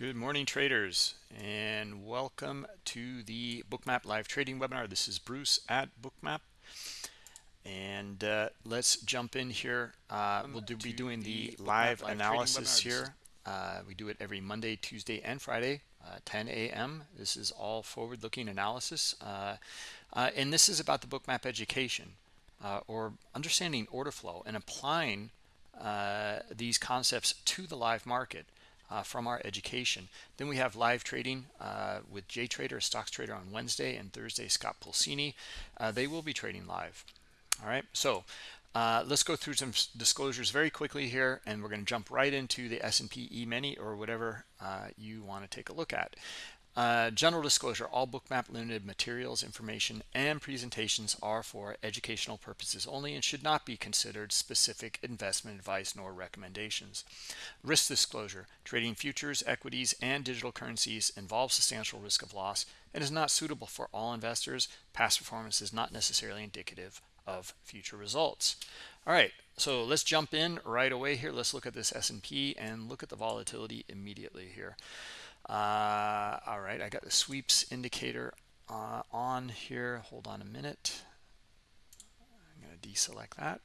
Good morning, traders, and welcome to the Bookmap live trading webinar. This is Bruce at Bookmap, and uh, let's jump in here. Uh, we'll do, be doing the, the live, live analysis here. Uh, we do it every Monday, Tuesday, and Friday, uh, 10 a.m. This is all forward-looking analysis, uh, uh, and this is about the Bookmap education or understanding order flow and applying these concepts to the live market uh, from our education. Then we have live trading uh, with JTrader, a stocks trader on Wednesday and Thursday, Scott Pulcini. Uh, they will be trading live. All right, so uh, let's go through some disclosures very quickly here, and we're going to jump right into the S&P E-mini or whatever uh, you want to take a look at. Uh, general disclosure, all Bookmap Limited materials, information, and presentations are for educational purposes only and should not be considered specific investment advice nor recommendations. Risk disclosure, trading futures, equities, and digital currencies involves substantial risk of loss and is not suitable for all investors. Past performance is not necessarily indicative of future results. All right, so let's jump in right away here. Let's look at this S&P and look at the volatility immediately here. Uh, all right, I got the sweeps indicator uh, on here. Hold on a minute. I'm going to deselect that.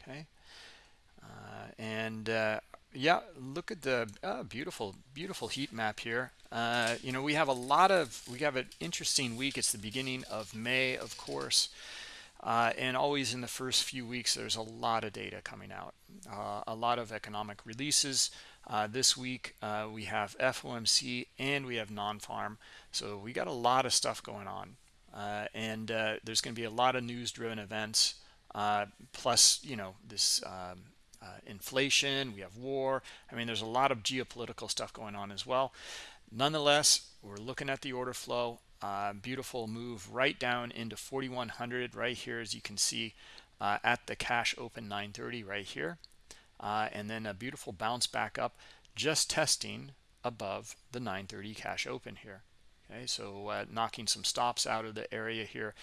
Okay. Uh, and uh, yeah, look at the uh, beautiful, beautiful heat map here. Uh, you know, we have a lot of, we have an interesting week. It's the beginning of May, of course. Uh, and always in the first few weeks, there's a lot of data coming out, a lot of economic releases, uh, this week uh, we have FOMC and we have non-farm. So we got a lot of stuff going on. Uh, and uh, there's going to be a lot of news-driven events. Uh, plus, you know, this um, uh, inflation, we have war. I mean, there's a lot of geopolitical stuff going on as well. Nonetheless, we're looking at the order flow. beautiful move right down into 4100 right here, as you can see at the cash open 930 right here uh, and then a beautiful bounce back up just testing above the 930 cash open here. Okay so uh, knocking some stops out of the area here.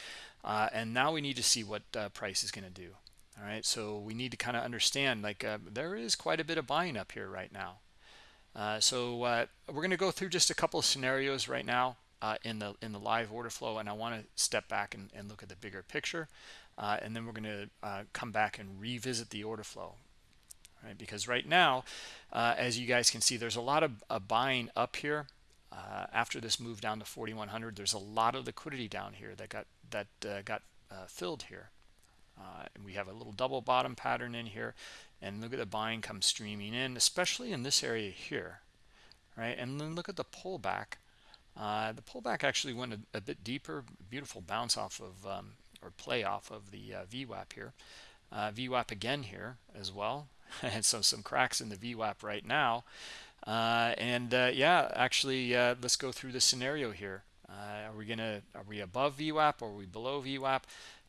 Uh, and now we need to see what uh, price is going to do. All right so we need to kind of understand like uh, there is quite a bit of buying up here right now. Uh, so we're going to go through just a couple of scenarios right now in the in the live order flow and I want to step back and, and, look at the bigger picture. And then we're going to come back and revisit the order flow right? Because right now, uh, as you guys can see, there's a lot of uh, buying up here. Uh, after this move down to 4100, there's a lot of liquidity down here that got that uh, got uh, filled here. Uh, and we have a little double bottom pattern in here, and look at the buying come streaming in, especially in this area here, right? And then look at the pullback. the pullback actually went a, a, bit deeper, beautiful bounce off of um, or play off of the VWAP here. VWAP again here as well and so some cracks in the VWAP right now. Uh, and uh, yeah, actually, uh, let's go through the scenario here. Uh, are we gonna are we above VWAP or are we below VWAP?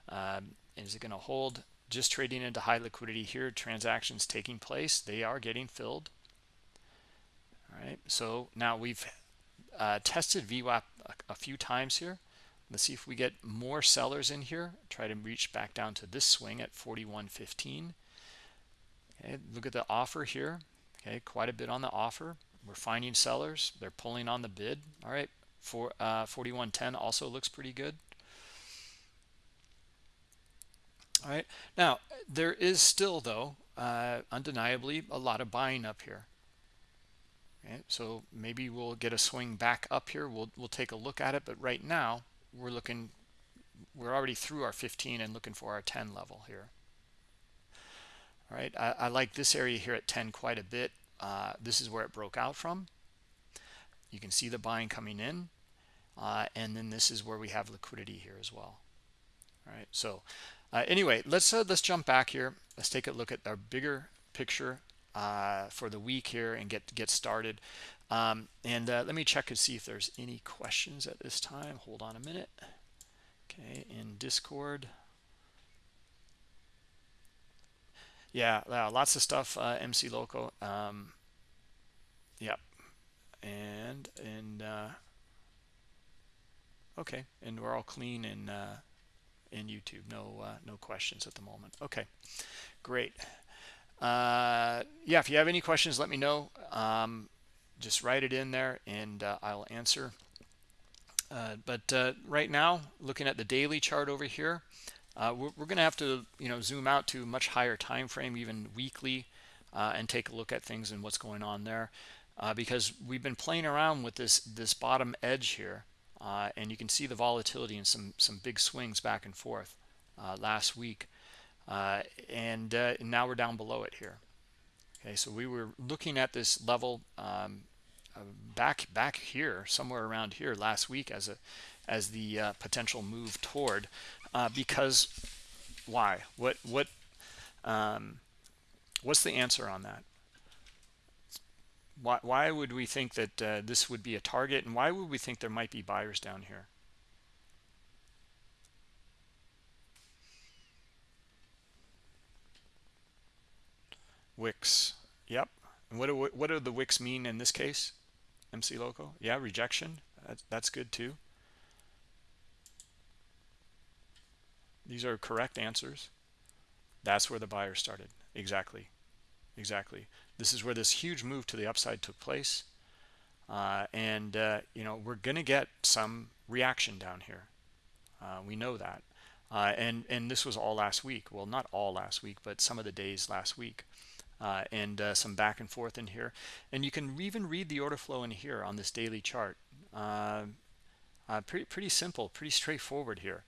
Um, is it gonna hold? Just trading into high liquidity here, transactions taking place, they are getting filled. All right, so now we've uh, tested VWAP a, a few times here. Let's see if we get more sellers in here. Try to reach back down to this swing at 41.15. Okay, look at the offer here. Okay, quite a bit on the offer. We're finding sellers. They're pulling on the bid. All right, for uh, 4110 also looks pretty good. All right, now there is still though uh, undeniably a lot of buying up here. Okay, so maybe we'll get a swing back up here. We'll we'll take a look at it, but right now we're looking. We're already through our 15 and looking for our 10 level here. All right, I, I like this area here at 10 quite a bit. Uh, this is where it broke out from. You can see the buying coming in. Uh, and then this is where we have liquidity here as well. All right, so uh, anyway, let's uh, let's jump back here. Let's take a look at our bigger picture uh, for the week here and get get started. Um, and uh, let me check and see if there's any questions at this time. Hold on a minute. Okay, in Discord. Yeah, lots of stuff uh, mc local um, yep. And and uh, okay and we're all clean in uh, in youtube no uh, no questions at the moment. Okay great. Uh, yeah if you have any questions let me know. Um, just write it in there and uh, I'll answer. Uh, but right now, looking at the daily chart over here, uh, we're, we're going to have to, you know, zoom out to a much higher time frame, even weekly, uh, and take a look at things and what's going on there, uh, because we've been playing around with this this bottom edge here, and you can see the volatility and some some big swings back and forth last week, and now we're down below it here. Okay, so we were looking at this level um, uh, back back here, somewhere around here last week as a as the uh, potential move toward, uh, because why? What what um, what's the answer on that? Why why would we think that uh, this would be a target, and why would we think there might be buyers down here? wicks yep and what do what do the wicks mean in this case mc loco yeah rejection that's, that's good too these are correct answers. That's where the buyer started. Exactly. Exactly. This is where this huge move to the upside took place. Uh, and uh, you know we're gonna get some reaction down here. Uh, we know that. Uh, and and this was all last week. Well not all last week but some of the days last week. Uh, and uh, some back and forth in here. And you can even read the order flow in here on this daily chart. Pretty pretty simple, pretty straightforward here.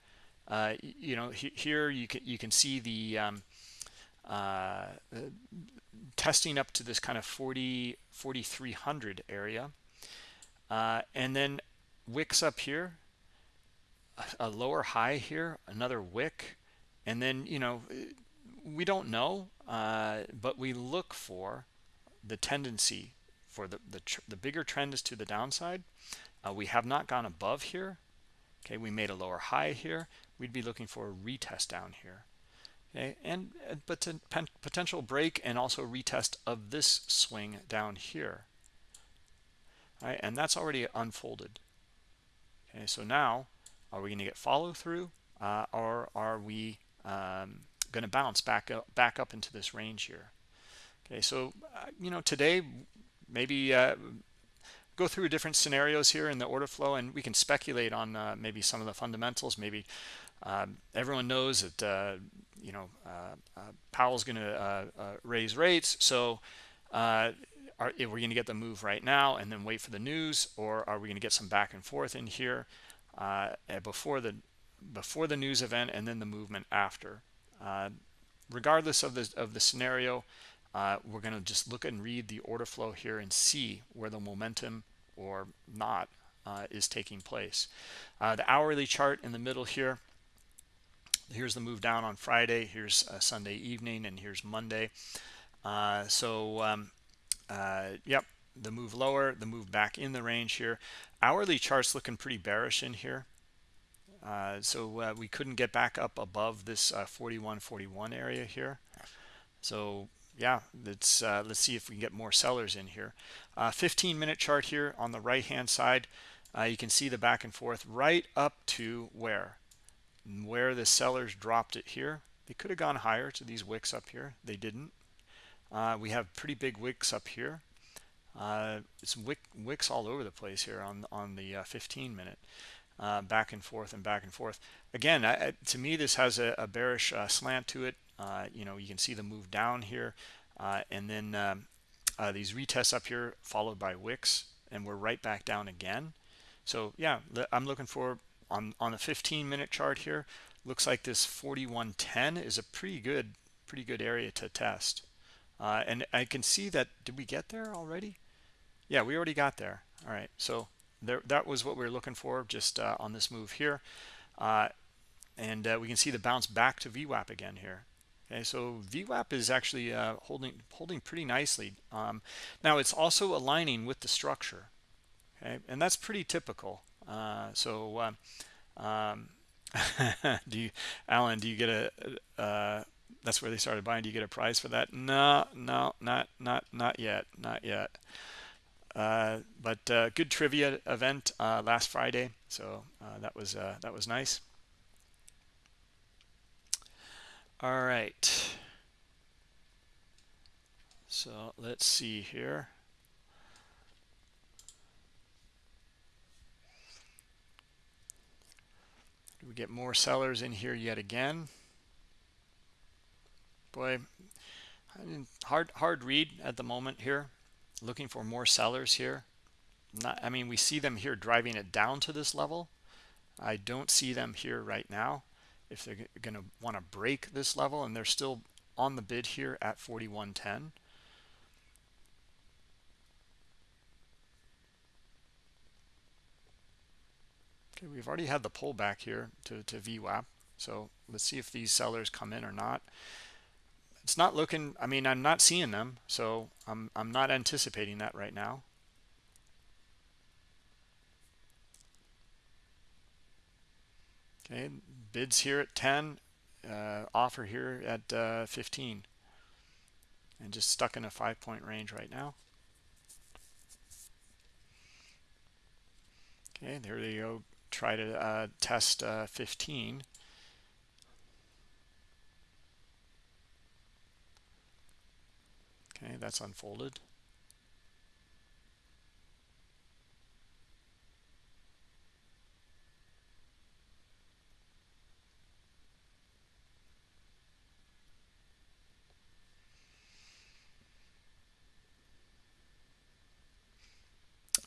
Uh, you know, he, here you can you can see the um, uh, testing up to this kind of 40 4300 area, and then wicks up here, a, a lower high here, another wick, and then you know we don't know, uh, but we look for the tendency for the, the, the bigger trend is to the downside. Uh, we have not gone above here. Okay, we made a lower high here. We'd be looking for a retest down here. Okay, and uh, but potential break and also retest of this swing down here. All right, and that's already unfolded. Okay, so now are we going to get follow through uh, or are we um, going to bounce back up back up into this range here okay so uh, you know today maybe uh, go through different scenarios here in the order flow and we can speculate on uh, maybe some of the fundamentals maybe um, everyone knows that uh, you know uh, uh, Powell's going to raise rates so are we going to get the move right now and then wait for the news or are we going to get some back and forth in here before the before the news event and then the movement after uh, regardless of the, of the scenario, uh, we're going to just look and read the order flow here and see where the momentum or not uh, is taking place. Uh, the hourly chart in the middle here, here's the move down on Friday, here's Sunday evening, and here's Monday. Uh, so, um, yep, the move lower, the move back in the range here. Hourly chart's looking pretty bearish in here. Uh, so uh, we couldn't get back up above this uh, 41 41 area here so yeah let's uh, let's see if we can get more sellers in here uh, 15 minute chart here on the right hand side you can see the back and forth right up to where where the sellers dropped it here they could have gone higher to these wicks up here they didn't we have pretty big wicks up here it's wick, wicks all over the place here on on the 15 minute uh, back and forth and back and forth. Again, I, to me, this has a, a bearish uh, slant to it. Uh, you know, you can see the move down here, uh, and then um, uh, these retests up here followed by wicks, and we're right back down again. So yeah, I'm looking for on on the 15 minute chart here. Looks like this 4110 is a pretty good pretty good area to test. Uh, and I can see that did we get there already? Yeah, we already got there. All right, so there, that was what we were looking for just uh, on this move here. Uh, and uh, we can see the bounce back to VWAP again here. Okay, so VWAP is actually uh, holding holding pretty nicely. Um, now it's also aligning with the structure. Okay, and that's pretty typical. Uh, so, uh, um, do you, Alan? Do you get a? that's where they started buying. Do you get a prize for that? No, no, not not not yet, not yet. Uh, but uh, good trivia event uh, last Friday, so uh, that was uh, that was nice. All right. So let's see here. We get more sellers in here yet again. Boy, hard hard read at the moment here. Looking for more sellers here. Not, I mean, we see them here driving it down to this level. I don't see them here right now. If they're going to want to break this level, and they're still on the bid here at 41.10. Okay, we've already had the pullback here to, to VWAP. So let's see if these sellers come in or not. It's not looking, I mean, I'm not seeing them, so I'm, I'm not anticipating that right now. Okay, bids here at 10, uh, offer here at uh, 15. And just stuck in a five point range right now. Okay, there you go try to uh, test uh, 15. Okay, that's unfolded.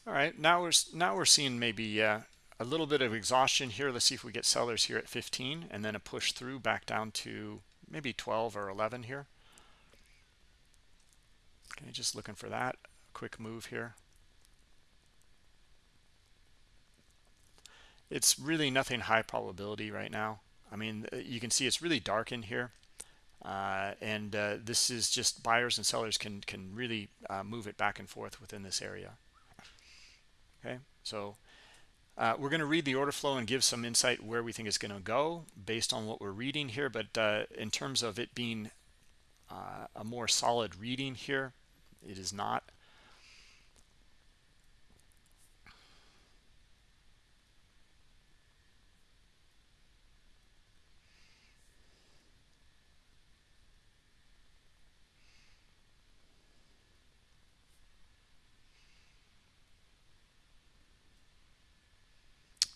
All right, now we're now we're seeing maybe uh, a little bit of exhaustion here. Let's see if we get sellers here at 15 and then a push through back down to maybe 12 or 11 here. Okay, just looking for that quick move here. It's really nothing high probability right now. I mean, uh, you can see it's really dark in here. Uh, and uh, this is just buyers and sellers can can really uh, move it back and forth within this area. Okay, so uh, we're going to read the order flow and give some insight where we think it's going to go based on what we're reading here. But uh, in terms of it being uh, a more solid reading here, it is not.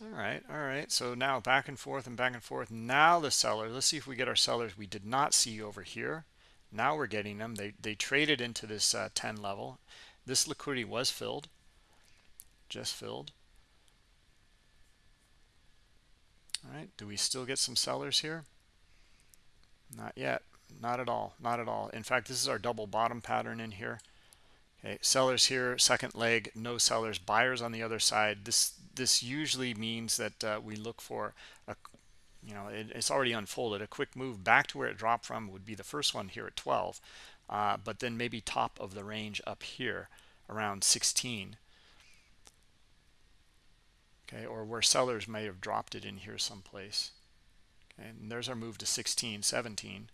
all right? All right so now back and forth and back and forth. Now the seller let's see if we get our sellers we did not see over here. Now we're getting them. They they traded into this uh, 10 level. This liquidity was filled. Just filled. All right do we still get some sellers here? Not yet. Not at all. Not at all. In fact this is our double bottom pattern in here. Okay sellers here second leg no sellers. Buyers on the other side. This this usually means that uh, we look for a you know it, it's already unfolded. A quick move back to where it dropped from would be the first one here at 12 uh, but then maybe top of the range up here around 16 okay or where sellers may have dropped it in here someplace. Okay and there's our move to 16 17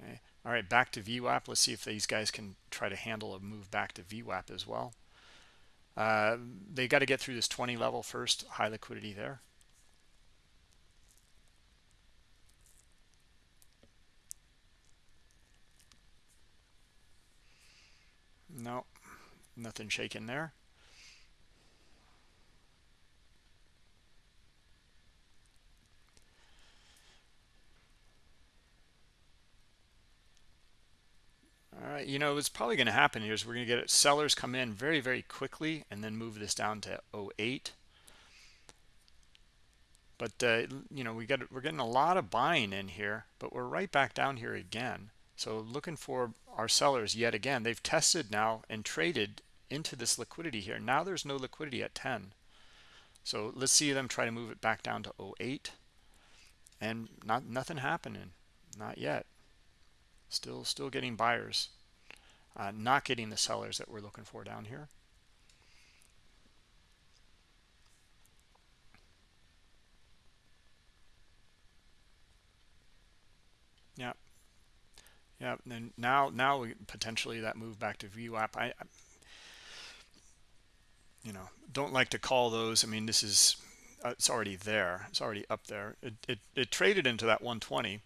okay all right back to VWAP let's see if these guys can try to handle a move back to VWAP as well uh, they got to get through this 20 level first, high liquidity there. No, nothing shaking there. All right, you know, what's probably going to happen here is we're going to get sellers come in very, very quickly and then move this down to 08. But, uh, you know, we got we're getting a lot of buying in here, but we're right back down here again. So looking for our sellers yet again. They've tested now and traded into this liquidity here. Now there's no liquidity at 10. So let's see them try to move it back down to 08. And not nothing happening. Not yet still still getting buyers. Uh, not getting the sellers that we're looking for down here. Yeah yeah and then now now we potentially that move back to VWAP I, I you know don't like to call those. I mean this is uh, it's already there. It's already up there. It, it, it traded into that 120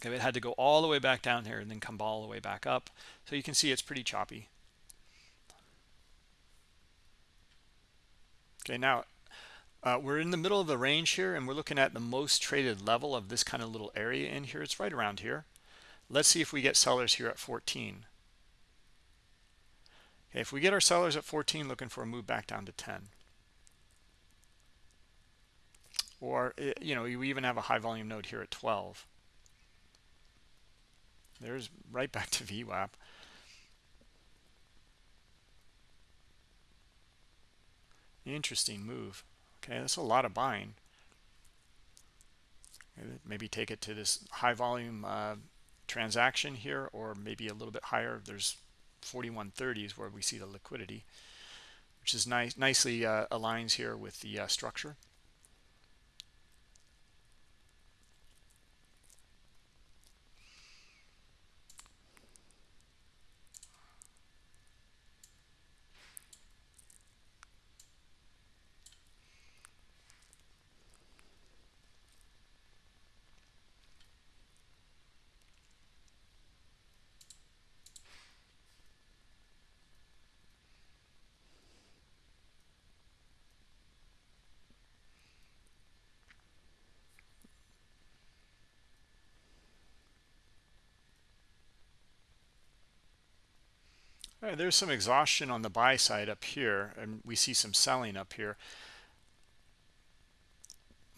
Okay, it had to go all the way back down here and then come all the way back up. So you can see it's pretty choppy. Okay, now uh, we're in the middle of the range here and we're looking at the most traded level of this kind of little area in here. It's right around here. Let's see if we get sellers here at 14 okay if we get our sellers at 14 looking for a move back down to 10 or eh, you know we even have a high volume node here at 12 there's right back to VWAP. Interesting move. Okay that's a lot of buying. Maybe take it to this high volume uh, transaction here or maybe a little bit higher. There's 4130s where we see the liquidity which is nice nicely uh, aligns here with the uh, structure There's some exhaustion on the buy side up here, and we see some selling up here.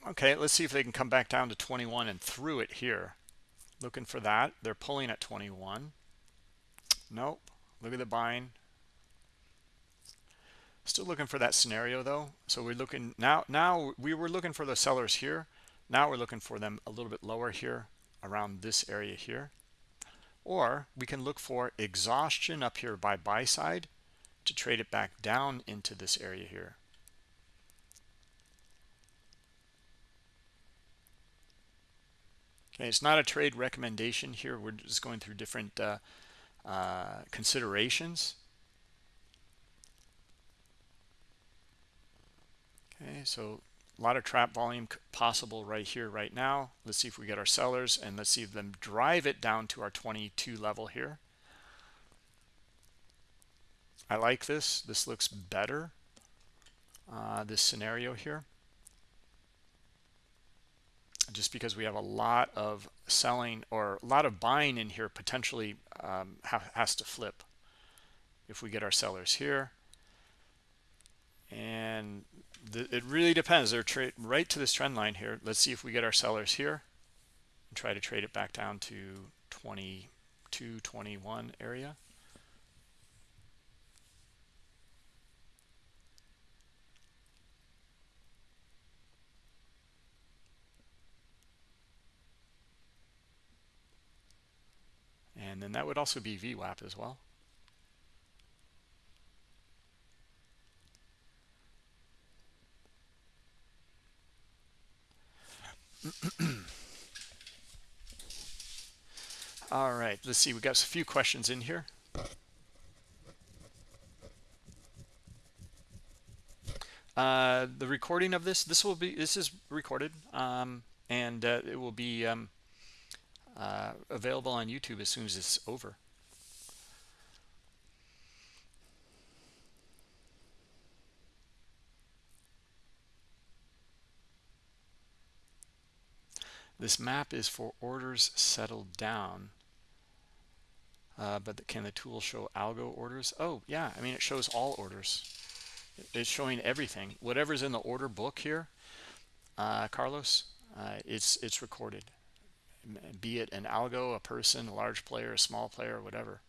Okay, let's see if they can come back down to 21 and through it here. Looking for that. They're pulling at 21. Nope. Look at the buying. Still looking for that scenario though. So we're looking now. Now we were looking for the sellers here. Now we're looking for them a little bit lower here around this area here or we can look for exhaustion up here by buy side to trade it back down into this area here. Okay it's not a trade recommendation here. We're just going through different uh, uh, considerations. Okay so a lot of trap volume possible right here right now. Let's see if we get our sellers and let's see them drive it down to our 22 level here. I like this. This looks better uh, this scenario here. Just because we have a lot of selling or a lot of buying in here potentially um, ha has to flip if we get our sellers here. And it really depends. They're trade right to this trend line here. Let's see if we get our sellers here and try to trade it back down to 22 21 area. And then that would also be VWAP as well All right, let's see. We got a few questions in here. Uh, the recording of this, this will be, this is recorded, um, and uh, it will be um, uh, available on YouTube as soon as it's over. This map is for orders settled down. Uh, but can the tool show algo orders? Oh, yeah. I mean, it shows all orders. It's showing everything. Whatever's in the order book here, uh, Carlos, uh, it's it's recorded. Be it an algo, a person, a large player, a small player, whatever.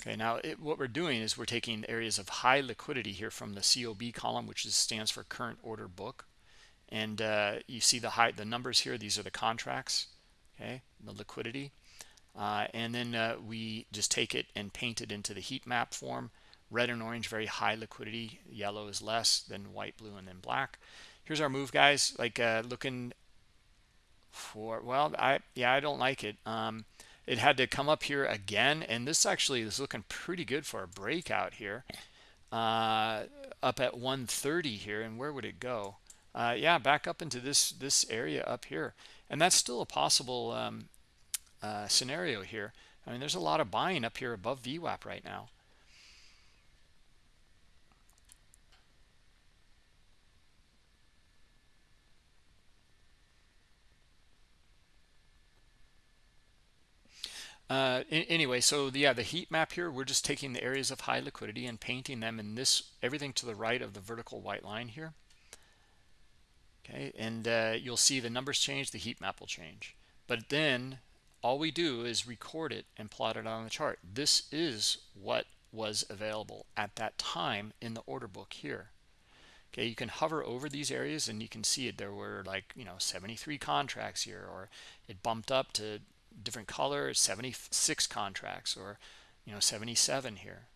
Okay, now it, what we're doing is we're taking areas of high liquidity here from the COB column, which is, stands for current order book and uh, you see the high the numbers here these are the contracts okay the liquidity. Uh, and then uh, we just take it and paint it into the heat map form. Red and orange very high liquidity. Yellow is less than white blue and then black. Here's our move guys. Like uh, looking for well I yeah I don't like it. Um, it had to come up here again and this actually is looking pretty good for a breakout here. Uh, up at 130 here and where would it go uh, yeah, back up into this this area up here. And that's still a possible um, uh, scenario here. I mean, there's a lot of buying up here above VWAP right now. Uh, anyway, so the, yeah, the heat map here, we're just taking the areas of high liquidity and painting them in this, everything to the right of the vertical white line here. Okay, and uh, you'll see the numbers change, the heat map will change. But then all we do is record it and plot it on the chart. This is what was available at that time in the order book here. Okay, you can hover over these areas and you can see it. There were like, you know, 73 contracts here, or it bumped up to different color 76 contracts or you know 77 here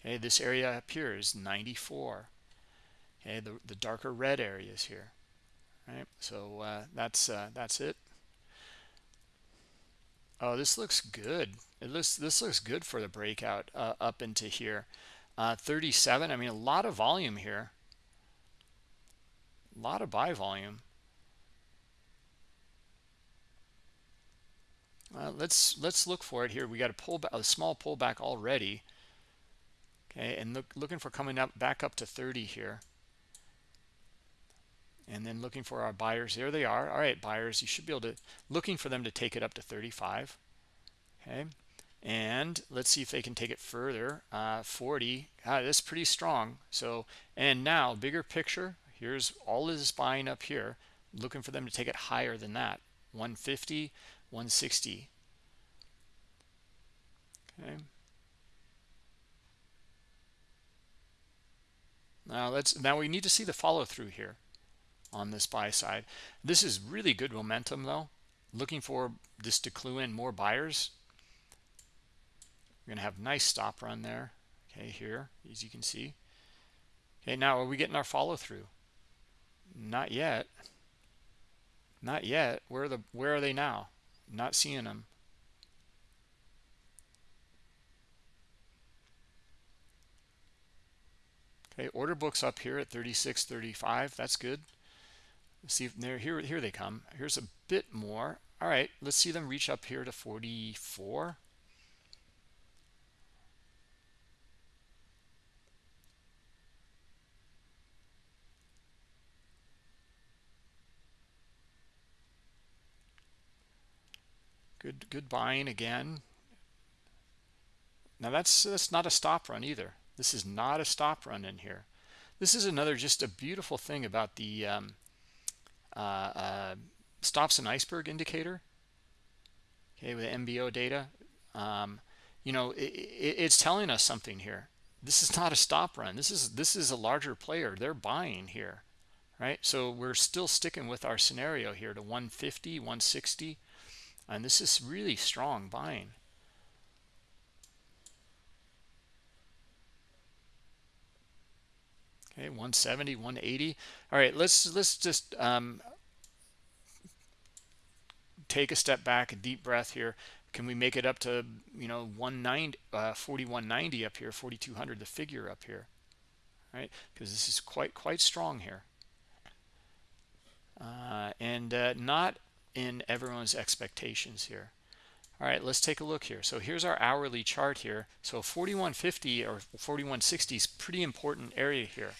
okay this area appears 94 okay the, the darker red areas here right so uh, that's uh, that's it oh this looks good it looks this looks good for the breakout uh, up into here uh, 37 I mean a lot of volume here a lot of buy volume Uh, let's let's look for it here. We got a pull a small pullback already. Okay, and look looking for coming up back up to 30 here. And then looking for our buyers. There they are. All right, buyers, you should be able to looking for them to take it up to 35. Okay. And let's see if they can take it further. Uh, 40. Ah, that's pretty strong. So, and now bigger picture. Here's all this buying up here. Looking for them to take it higher than that. 150 160 okay now let's now we need to see the follow-through here on this buy side. This is really good momentum though. Looking for this to clue in more buyers. We're gonna have nice stop run there. Okay here as you can see. Okay now are we getting our follow-through? Not yet. Not yet. Where are the where are they now? Not seeing them. Okay, order books up here at 36.35. That's good. See if they're here. Here they come. Here's a bit more. All right, let's see them reach up here to 44. Good, good buying again. Now that's that's not a stop run either. This is not a stop run in here. This is another just a beautiful thing about the um, stops an iceberg indicator. Okay, with MBO data, um, you know, it, it, it's telling us something here. This is not a stop run. This is this is a larger player. They're buying here, right? So we're still sticking with our scenario here to 150, 160 and this is really strong buying okay 170 180 all right let's let's just um, take a step back a deep breath here. Can we make it up to you know 190 uh, 4190 up here 4200 the figure up here? Right because this is quite quite strong here. Uh, and uh, not in everyone's expectations here. All right, let's take a look here. So here's our hourly chart here. So 4150 or 4160 is pretty important area here.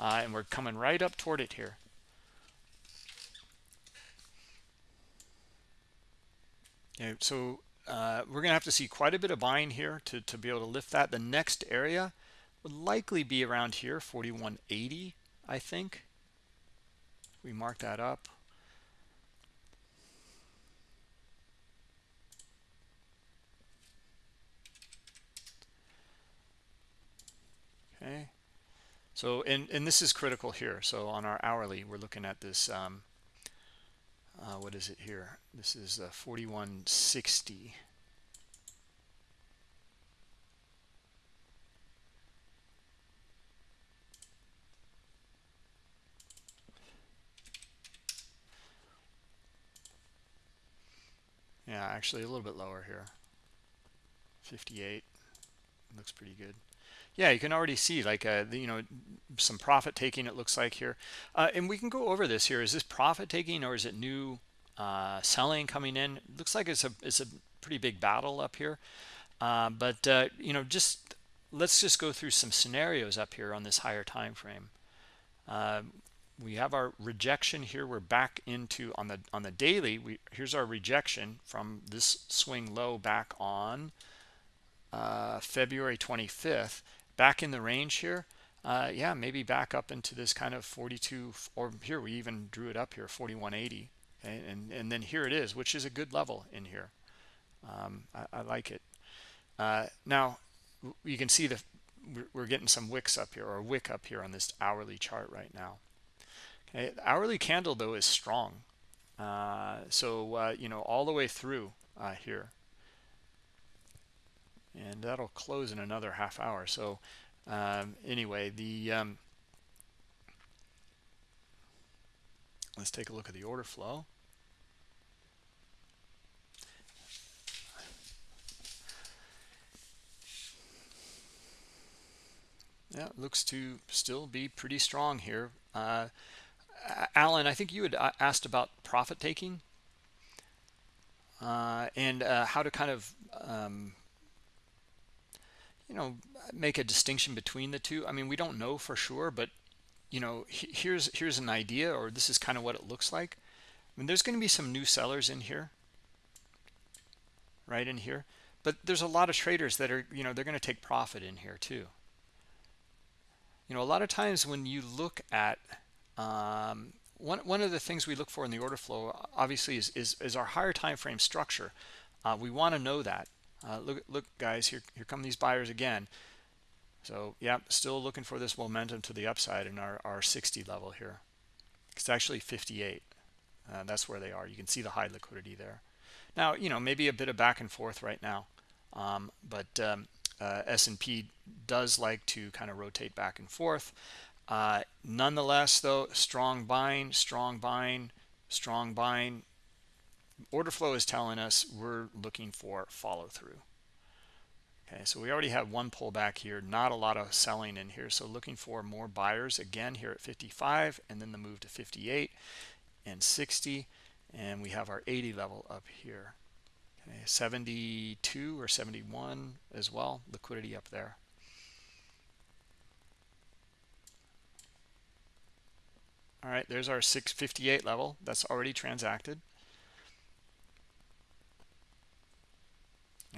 Uh, and we're coming right up toward it here. Okay, so uh, we're going to have to see quite a bit of buying here to, to be able to lift that. The next area would likely be around here, 4180, I think. We mark that up. Okay. So and and this is critical here. So on our hourly we're looking at this um, uh, what is it here? This is uh, 4160 yeah actually a little bit lower here. 58 looks pretty good yeah you can already see like uh you know some profit taking it looks like here. Uh, and we can go over this here. Is this profit taking or is it new uh, selling coming in? It looks like it's a it's a pretty big battle up here. Uh, but uh, you know just let's just go through some scenarios up here on this higher time frame. Uh, we have our rejection here. We're back into on the on the daily we here's our rejection from this swing low back on February 25th back in the range here uh, yeah maybe back up into this kind of 42 or here we even drew it up here 4180 okay? and and then here it is which is a good level in here. Um, I, I, like it. Uh, now you can see the we're getting some wicks up here or wick up here on this hourly chart right now. Okay the hourly candle though is strong. Uh, so uh, you know all the way through uh, here and that'll close in another half hour. So um, anyway the um, let's take a look at the order flow. Yeah looks to still be pretty strong here. Uh, alan i think you had uh, asked about profit taking. Uh, and uh, how to kind of um, you know make a distinction between the two? I mean we don't know for sure but you know here's here's an idea or this is kind of what it looks like. I mean there's going to be some new sellers in here right in here but there's a lot of traders that are you know they're going to take profit in here too. You know a lot of times when you look at um, one, one of the things we look for in the order flow obviously is, is, is our higher time frame structure. Uh, we want to know that uh, look look guys here here come these buyers again. So yeah still looking for this momentum to the upside in our, our 60 level here. It's actually 58 uh, that's where they are. You can see the high liquidity there. Now you know maybe a bit of back and forth right now um, but um, uh, S&P does like to kind of rotate back and forth. Uh, nonetheless though strong buying strong buying strong buying order flow is telling us we're looking for follow through okay so we already have one pullback here not a lot of selling in here so looking for more buyers again here at 55 and then the move to 58 and 60 and we have our 80 level up here. Okay 72 or 71 as well liquidity up there. All right there's our 658 level that's already transacted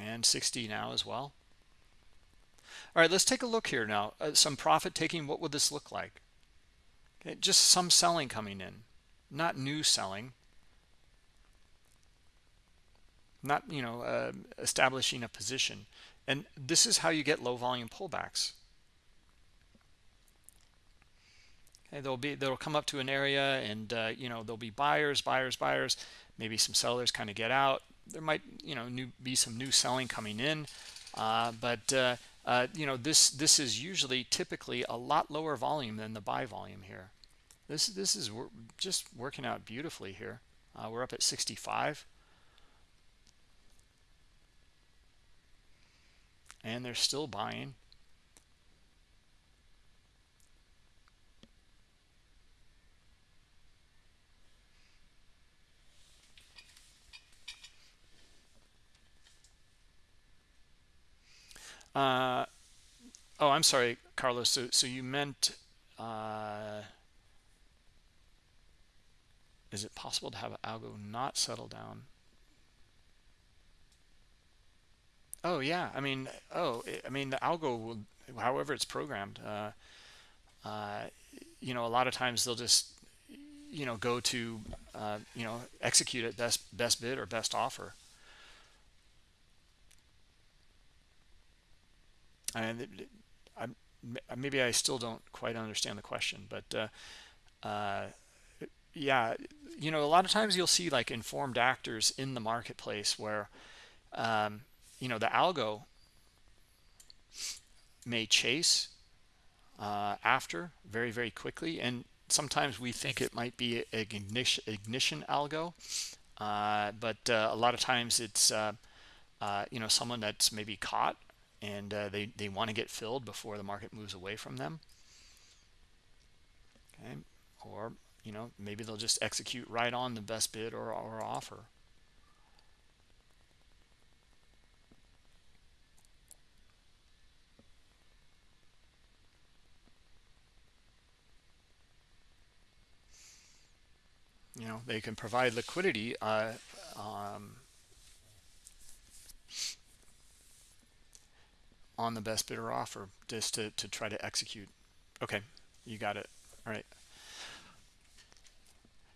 and 60 now as well. All right let's take a look here now uh, some profit taking. What would this look like? Okay just some selling coming in not new selling. Not you know uh, establishing a position. And this is how you get low volume pullbacks. Okay they'll be they'll come up to an area and uh, you know there'll be buyers buyers buyers. Maybe some sellers kind of get out there might you know new, be some new selling coming in. Uh, but uh, uh, you know this this is usually typically a lot lower volume than the buy volume here. This this is just working out beautifully here. We're up at 65 and they're still buying Uh, oh, I'm sorry, Carlos. So, so you meant, uh, is it possible to have algo not settle down? Oh yeah, I mean, oh, I mean the algo will, however it's programmed. Uh, uh, you know, a lot of times they'll just, you know, go to, uh, you know, execute at best best bid or best offer. And I, maybe I still don't quite understand the question, but uh, uh, yeah, you know, a lot of times you'll see like informed actors in the marketplace where, um, you know, the algo may chase uh, after very, very quickly. And sometimes we think it might be an ignition, ignition algo, uh, but uh, a lot of times it's, uh, you know, someone that's maybe caught and uh, they, they want to get filled before the market moves away from them. Okay, or you know maybe they'll just execute right on the best bid or, or offer. you know they can provide liquidity uh, um, on the best bidder offer just to, to try to execute. Okay. You got it. All right.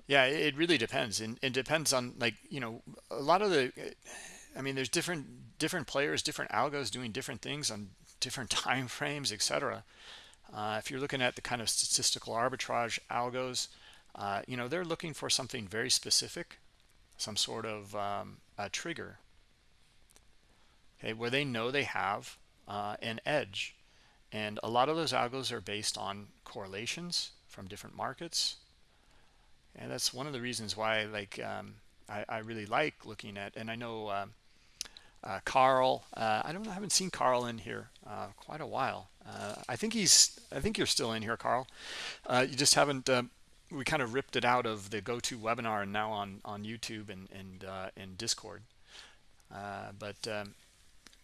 Yeah it really depends and it depends on like you know a lot of the i mean there's different different players different algos doing different things on different time frames etc uh, if you're looking at the kind of statistical arbitrage algos uh, you know they're looking for something very specific some sort of um, a trigger okay where they know they have uh, an edge. And a lot of those algos are based on correlations from different markets. And that's one of the reasons why like um, I, I, really like looking at, and I know uh, uh, Carl, uh, I don't know, I haven't seen Carl in here uh, quite a while. Uh, I think he's, I think you're still in here, Carl. You just haven't, we kind of ripped it out of the go-to webinar and now on, on YouTube and, and, and Discord. but um,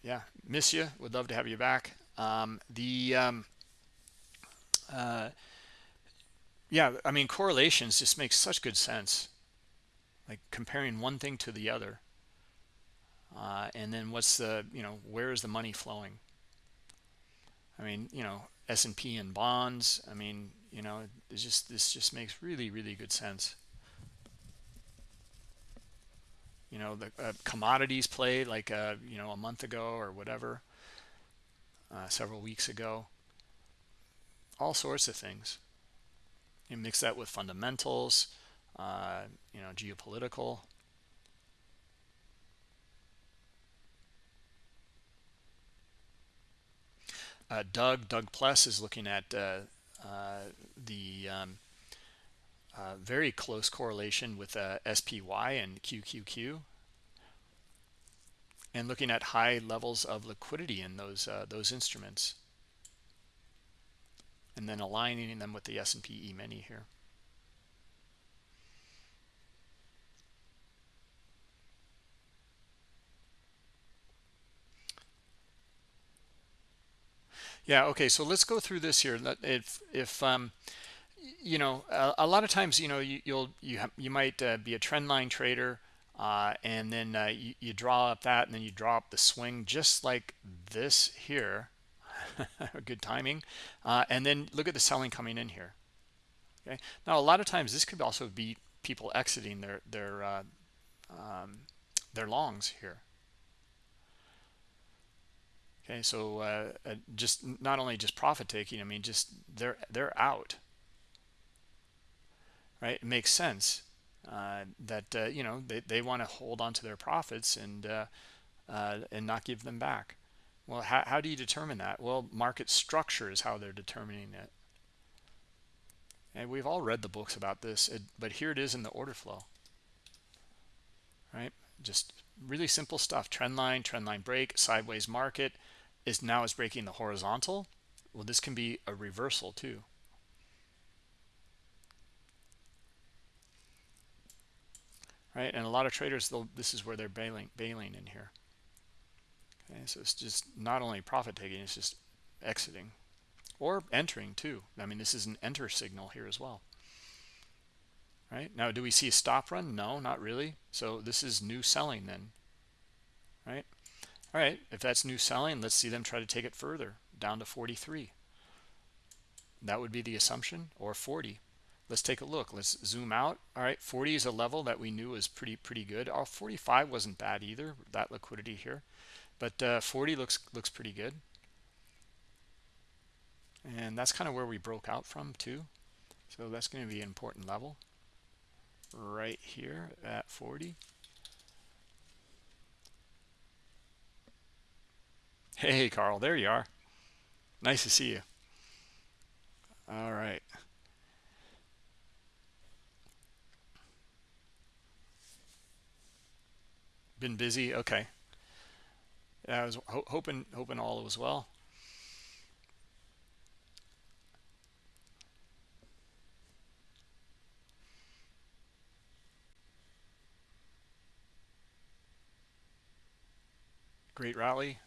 yeah miss you. Would love to have you back. Um, the um, uh, yeah i mean correlations just make such good sense like comparing one thing to the other. Uh, and then what's the you know where is the money flowing? I mean you know s&p and bonds i mean you know it's just this just makes really really good sense you know the uh, commodities played like uh, you know a month ago or whatever uh, several weeks ago. All sorts of things. You mix that with fundamentals uh, you know geopolitical. Uh, Doug Doug Pless is looking at uh, the um, uh, very close correlation with uh, SPY and QQQ and looking at high levels of liquidity in those uh, those instruments and then aligning them with the S&P E-mini here. Yeah, okay, so let's go through this here. If if um, you know a, a, lot of times you know you, will you you might uh, be a trend line trader uh, and then uh, you, you, draw up that and then you draw up the swing just like this here. Good timing. Uh, and then look at the selling coming in here. Okay? Now a lot of times this could also be people exiting their their uh, um, their longs here. Okay? So uh, uh, just not only just profit taking I mean just they're they're out right? It makes sense uh, that uh, you know they, they want to hold on to their profits and uh, uh, and not give them back. Well how, how do you determine that? Well market structure is how they're determining it. And we've all read the books about this but here it is in the order flow. Right? Just really simple stuff trend line trend line break sideways market is now is breaking the horizontal. Well this can be a reversal too right? And a lot of traders, this is where they're bailing, bailing in here. Okay, so it's just not only profit taking, it's just exiting or entering too. I mean, this is an enter signal here as well. Right now, do we see a stop run? No, not really. So this is new selling then, right? All right, if that's new selling, let's see them try to take it further down to 43. That would be the assumption or 40 let's take a look. Let's zoom out. All right 40 is a level that we knew was pretty pretty good. Our 45 wasn't bad either that liquidity here. But uh, 40 looks looks pretty good. And that's kind of where we broke out from too. So that's going to be an important level. Right here at 40 hey Carl there you are. Nice to see you. All right been busy? Okay. I was ho hoping hoping all was well. Great rally?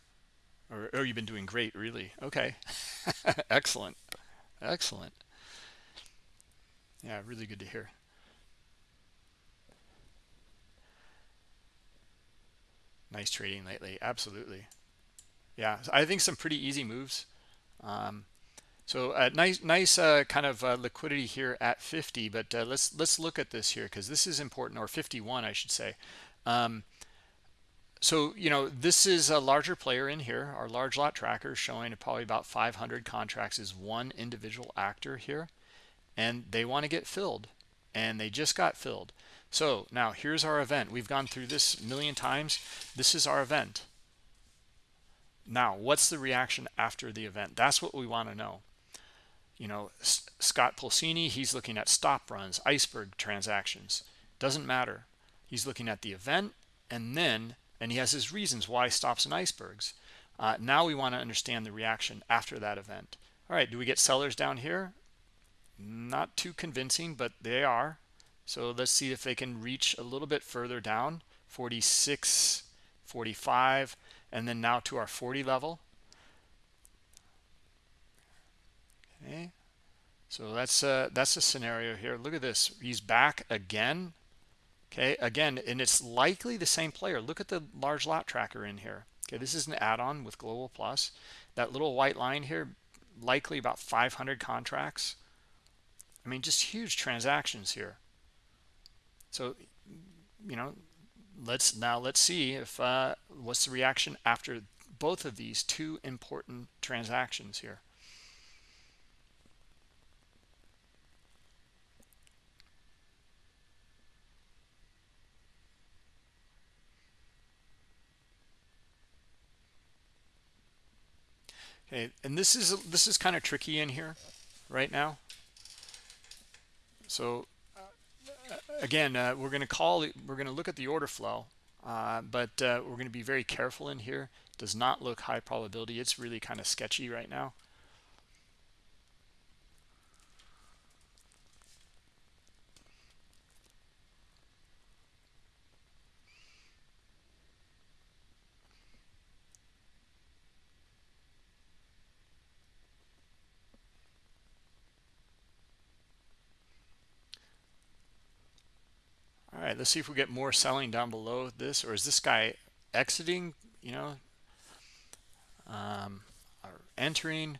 Or oh you've been doing great really. Okay. Excellent. Excellent. Yeah really good to hear nice trading lately. Absolutely. Yeah i think some pretty easy moves. Um, so uh, nice nice uh, kind of uh, liquidity here at 50 but uh, let's let's look at this here because this is important or 51 i should say. Um, so you know this is a larger player in here. Our large lot tracker showing probably about 500 contracts is one individual actor here and they want to get filled and they just got filled. So now here's our event. We've gone through this a million times. This is our event. Now what's the reaction after the event? That's what we want to know. You know scott pulcini he's looking at stop runs iceberg transactions. Doesn't matter. He's looking at the event and then and he has his reasons why stops and icebergs. Uh, now we want to understand the reaction after that event. All right do we get sellers down here not too convincing but they are. So let's see if they can reach a little bit further down 46 45 and then now to our 40 level. Okay. So that's a, that's a scenario here. Look at this. He's back again. Okay again and it's likely the same player. Look at the large lot tracker in here. Okay this is an add-on with global plus. That little white line here likely about 500 contracts I mean, just huge transactions here. So, you know, let's now let's see if uh, what's the reaction after both of these two important transactions here. Okay, and this is this is kind of tricky in here right now so uh, again, uh, we're going to call we're going to look at the order flow, uh, but uh, we're going to be very careful in here. Does not look high probability. It's really kind of sketchy right now. Right let's see if we get more selling down below this or is this guy exiting you know? Um, or entering.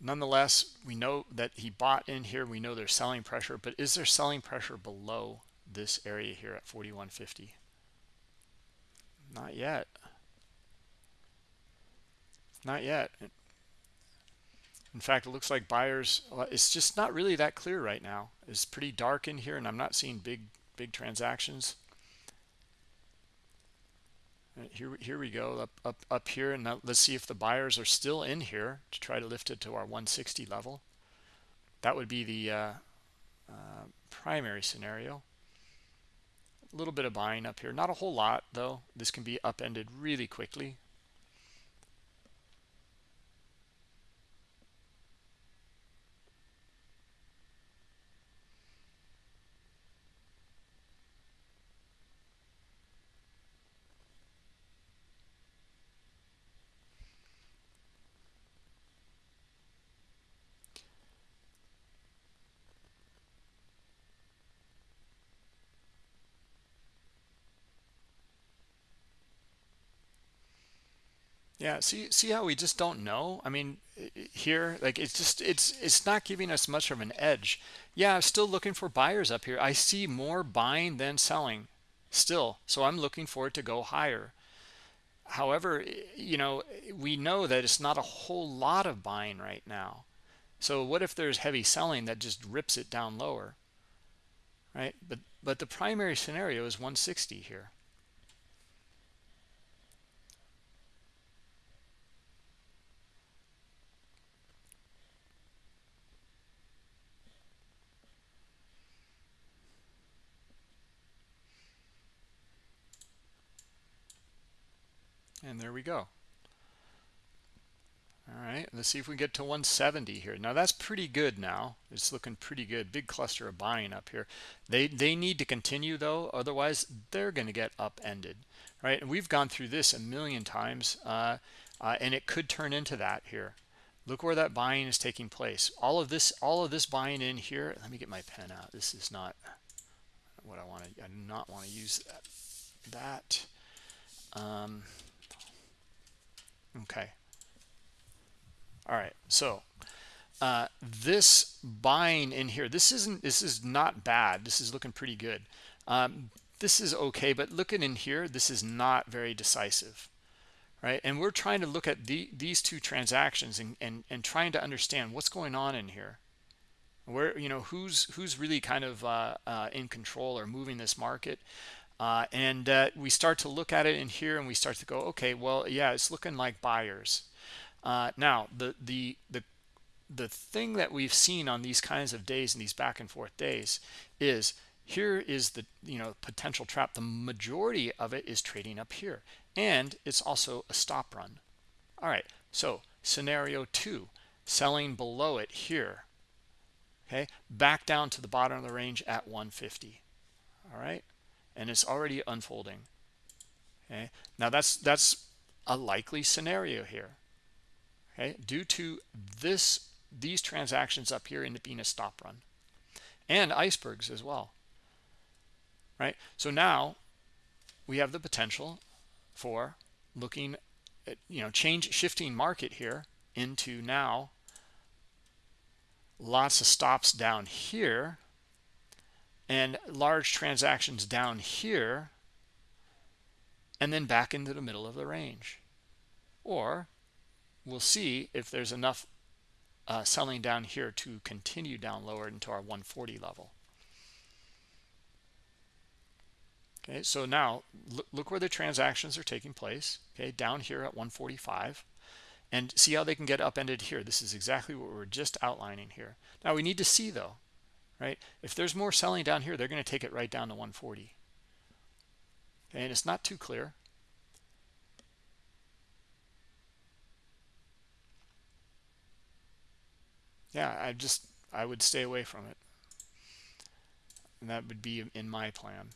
Nonetheless we know that he bought in here. We know there's selling pressure but is there selling pressure below this area here at 4150 not yet. Not yet in fact, it looks like buyers, it's just not really that clear right now. It's pretty dark in here and I'm not seeing big, big transactions. Uh, here, here we go up, up, up here. And now let's see if the buyers are still in here to try to lift it to our 160 level. That would be the uh, uh, primary scenario. A little bit of buying up here. Not a whole lot, though. This can be upended really quickly. Yeah, see see how we just don't know? I mean, here like it's just it's it's not giving us much of an edge. Yeah, I'm still looking for buyers up here. I see more buying than selling still. So I'm looking for it to go higher. However, you know, we know that it's not a whole lot of buying right now. So what if there's heavy selling that just rips it down lower? Right? But but the primary scenario is 160 here. And there we go. All right let's see if we get to 170 here. Now that's pretty good now. It's looking pretty good. Big cluster of buying up here. They they need to continue though. Otherwise they're going to get upended. Right? And we've gone through this a million times uh, uh, and it could turn into that here. Look where that buying is taking place. All of this all of this buying in here let me get my pen out. This is not what i want to i do not want to use that that. Um, okay. All right. So uh, this buying in here, this isn't, this is not bad. This is looking pretty good. Um, this is okay, but looking in here, this is not very decisive, right? And we're trying to look at the, these two transactions and, and, and trying to understand what's going on in here. Where, you know, who's, who's really kind of uh, uh, in control or moving this market. Uh, and uh, we start to look at it in here and we start to go, okay, well, yeah, it's looking like buyers. Uh, now, the, the, the, the thing that we've seen on these kinds of days and these back and forth days is here is the you know potential trap. The majority of it is trading up here. And it's also a stop run. All right. So scenario two selling below it here. Okay. Back down to the bottom of the range at 150 all right and it's already unfolding. Okay? Now that's that's a likely scenario here. Okay? Due to this these transactions up here in being a stop run and icebergs as well. Right? So now we have the potential for looking at, you know, change shifting market here into now lots of stops down here and large transactions down here and then back into the middle of the range. Or we'll see if there's enough uh, selling down here to continue down lower into our 140 level. okay so now look, look where the transactions are taking place okay down here at 145 and see how they can get upended here this is exactly what we're just outlining here now we need to see though right? If there's more selling down here they're going to take it right down to 140 okay, and it's not too clear. Yeah i just i would stay away from it. And that would be in my plan.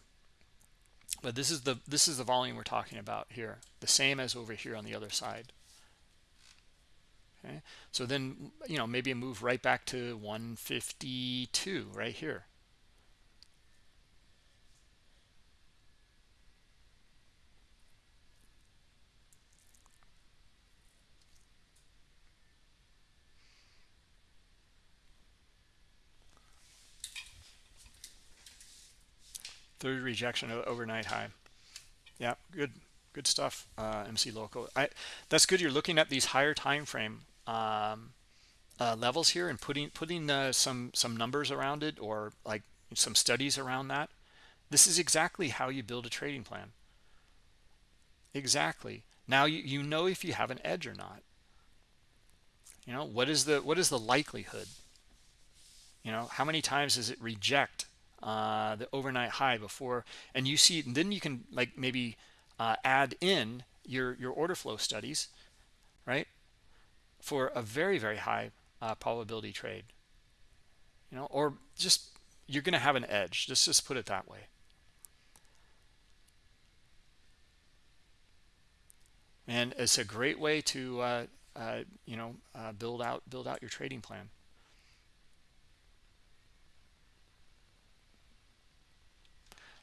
But this is the this is the volume we're talking about here the same as over here on the other side okay? So then you know maybe a move right back to 152 right here. Third rejection of overnight high. Yeah good good stuff uh, MC Loco. I that's good you're looking at these higher time frame um, uh, levels here and putting putting uh, some some numbers around it or like some studies around that. This is exactly how you build a trading plan. Exactly. Now you, you know if you have an edge or not. You know what is the what is the likelihood? You know how many times does it reject uh, the overnight high before? And you see and then you can like maybe uh, add in your your order flow studies right for a very very high uh, probability trade you know or just you're gonna have an edge just just put it that way and it's a great way to uh, uh, you know uh, build out build out your trading plan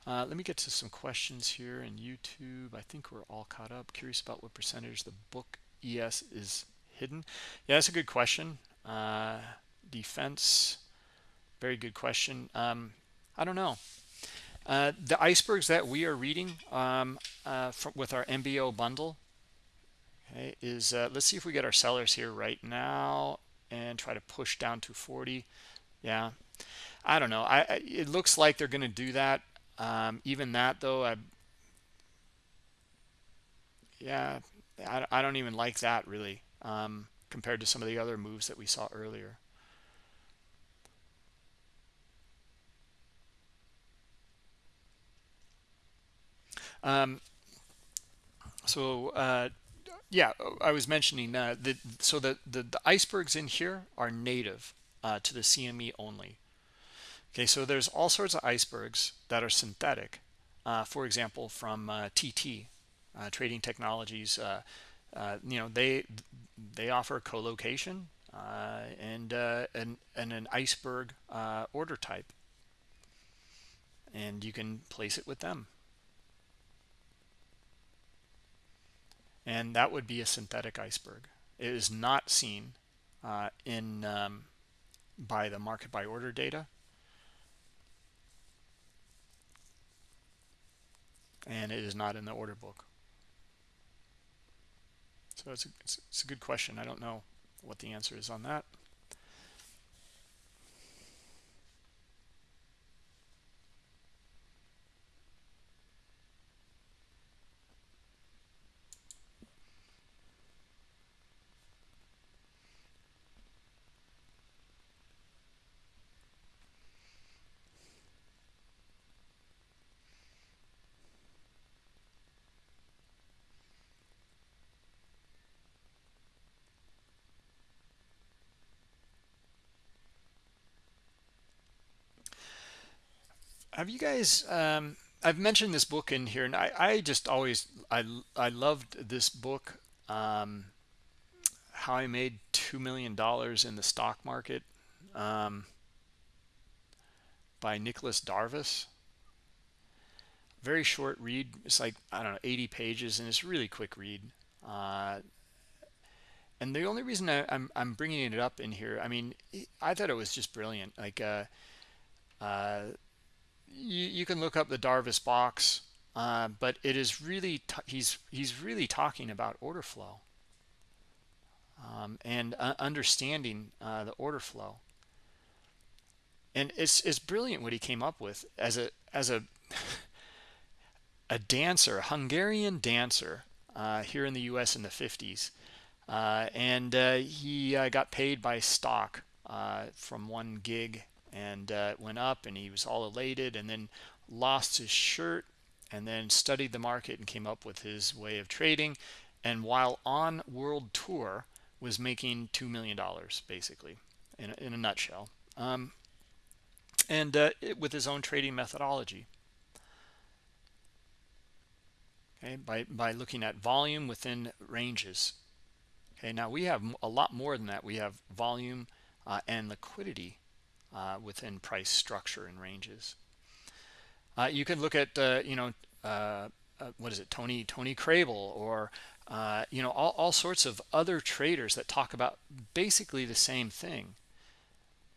Uh, let me get to some questions here in YouTube. I think we're all caught up. Curious about what percentage the book ES is hidden. Yeah, that's a good question. Uh, defense, very good question. Um, I don't know. Uh, the icebergs that we are reading um, uh, from, with our MBO bundle okay, is, uh, let's see if we get our sellers here right now and try to push down to 40. Yeah, I don't know. I, I It looks like they're going to do that um, even that though, I, yeah, I, I don't even like that really um, compared to some of the other moves that we saw earlier. Um, so uh, yeah, I was mentioning uh, that so the, the, the icebergs in here are native uh, to the CME only. Okay, so there's all sorts of icebergs that are synthetic. Uh, for example, from uh, TT, uh, Trading Technologies, uh, uh, you know, they they offer co-location uh, and, and, and an iceberg order type. And you can place it with them. and that would be a synthetic iceberg it is not seen uh, in um, by the market by order data and it is not in the order book so it's a, it's, it's a good question. I don't know what the answer is on that have you guys um, i've mentioned this book in here and i i just always i i loved this book um, how i made two million dollars in the stock market um, by nicolas darvas very short read. It's like i don't know 80 pages and it's really quick read. Uh, and the only reason I, am I'm, I'm bringing it up in here i mean i thought it was just brilliant. Like uh, uh, you, you can look up the Darvas box, uh, but it is really he's he's really talking about order flow um, and uh, understanding uh, the order flow. And it's it's brilliant what he came up with as a as a a dancer, a Hungarian dancer uh, here in the U.S. in the 50s, uh, and uh, he got paid by stock from one gig and uh, went up and he was all elated and then lost his shirt and then studied the market and came up with his way of trading. And while on world tour was making two million dollars basically in a, in a nutshell. Um, and uh, it, with his own trading methodology. Okay by by looking at volume within ranges. Okay now we have a lot more than that. We have volume uh, and liquidity uh, within price structure and ranges. Uh, you can look at, uh, you know, uh, uh, what is it, Tony Tony Crabel, or uh, you know, all, all sorts of other traders that talk about basically the same thing.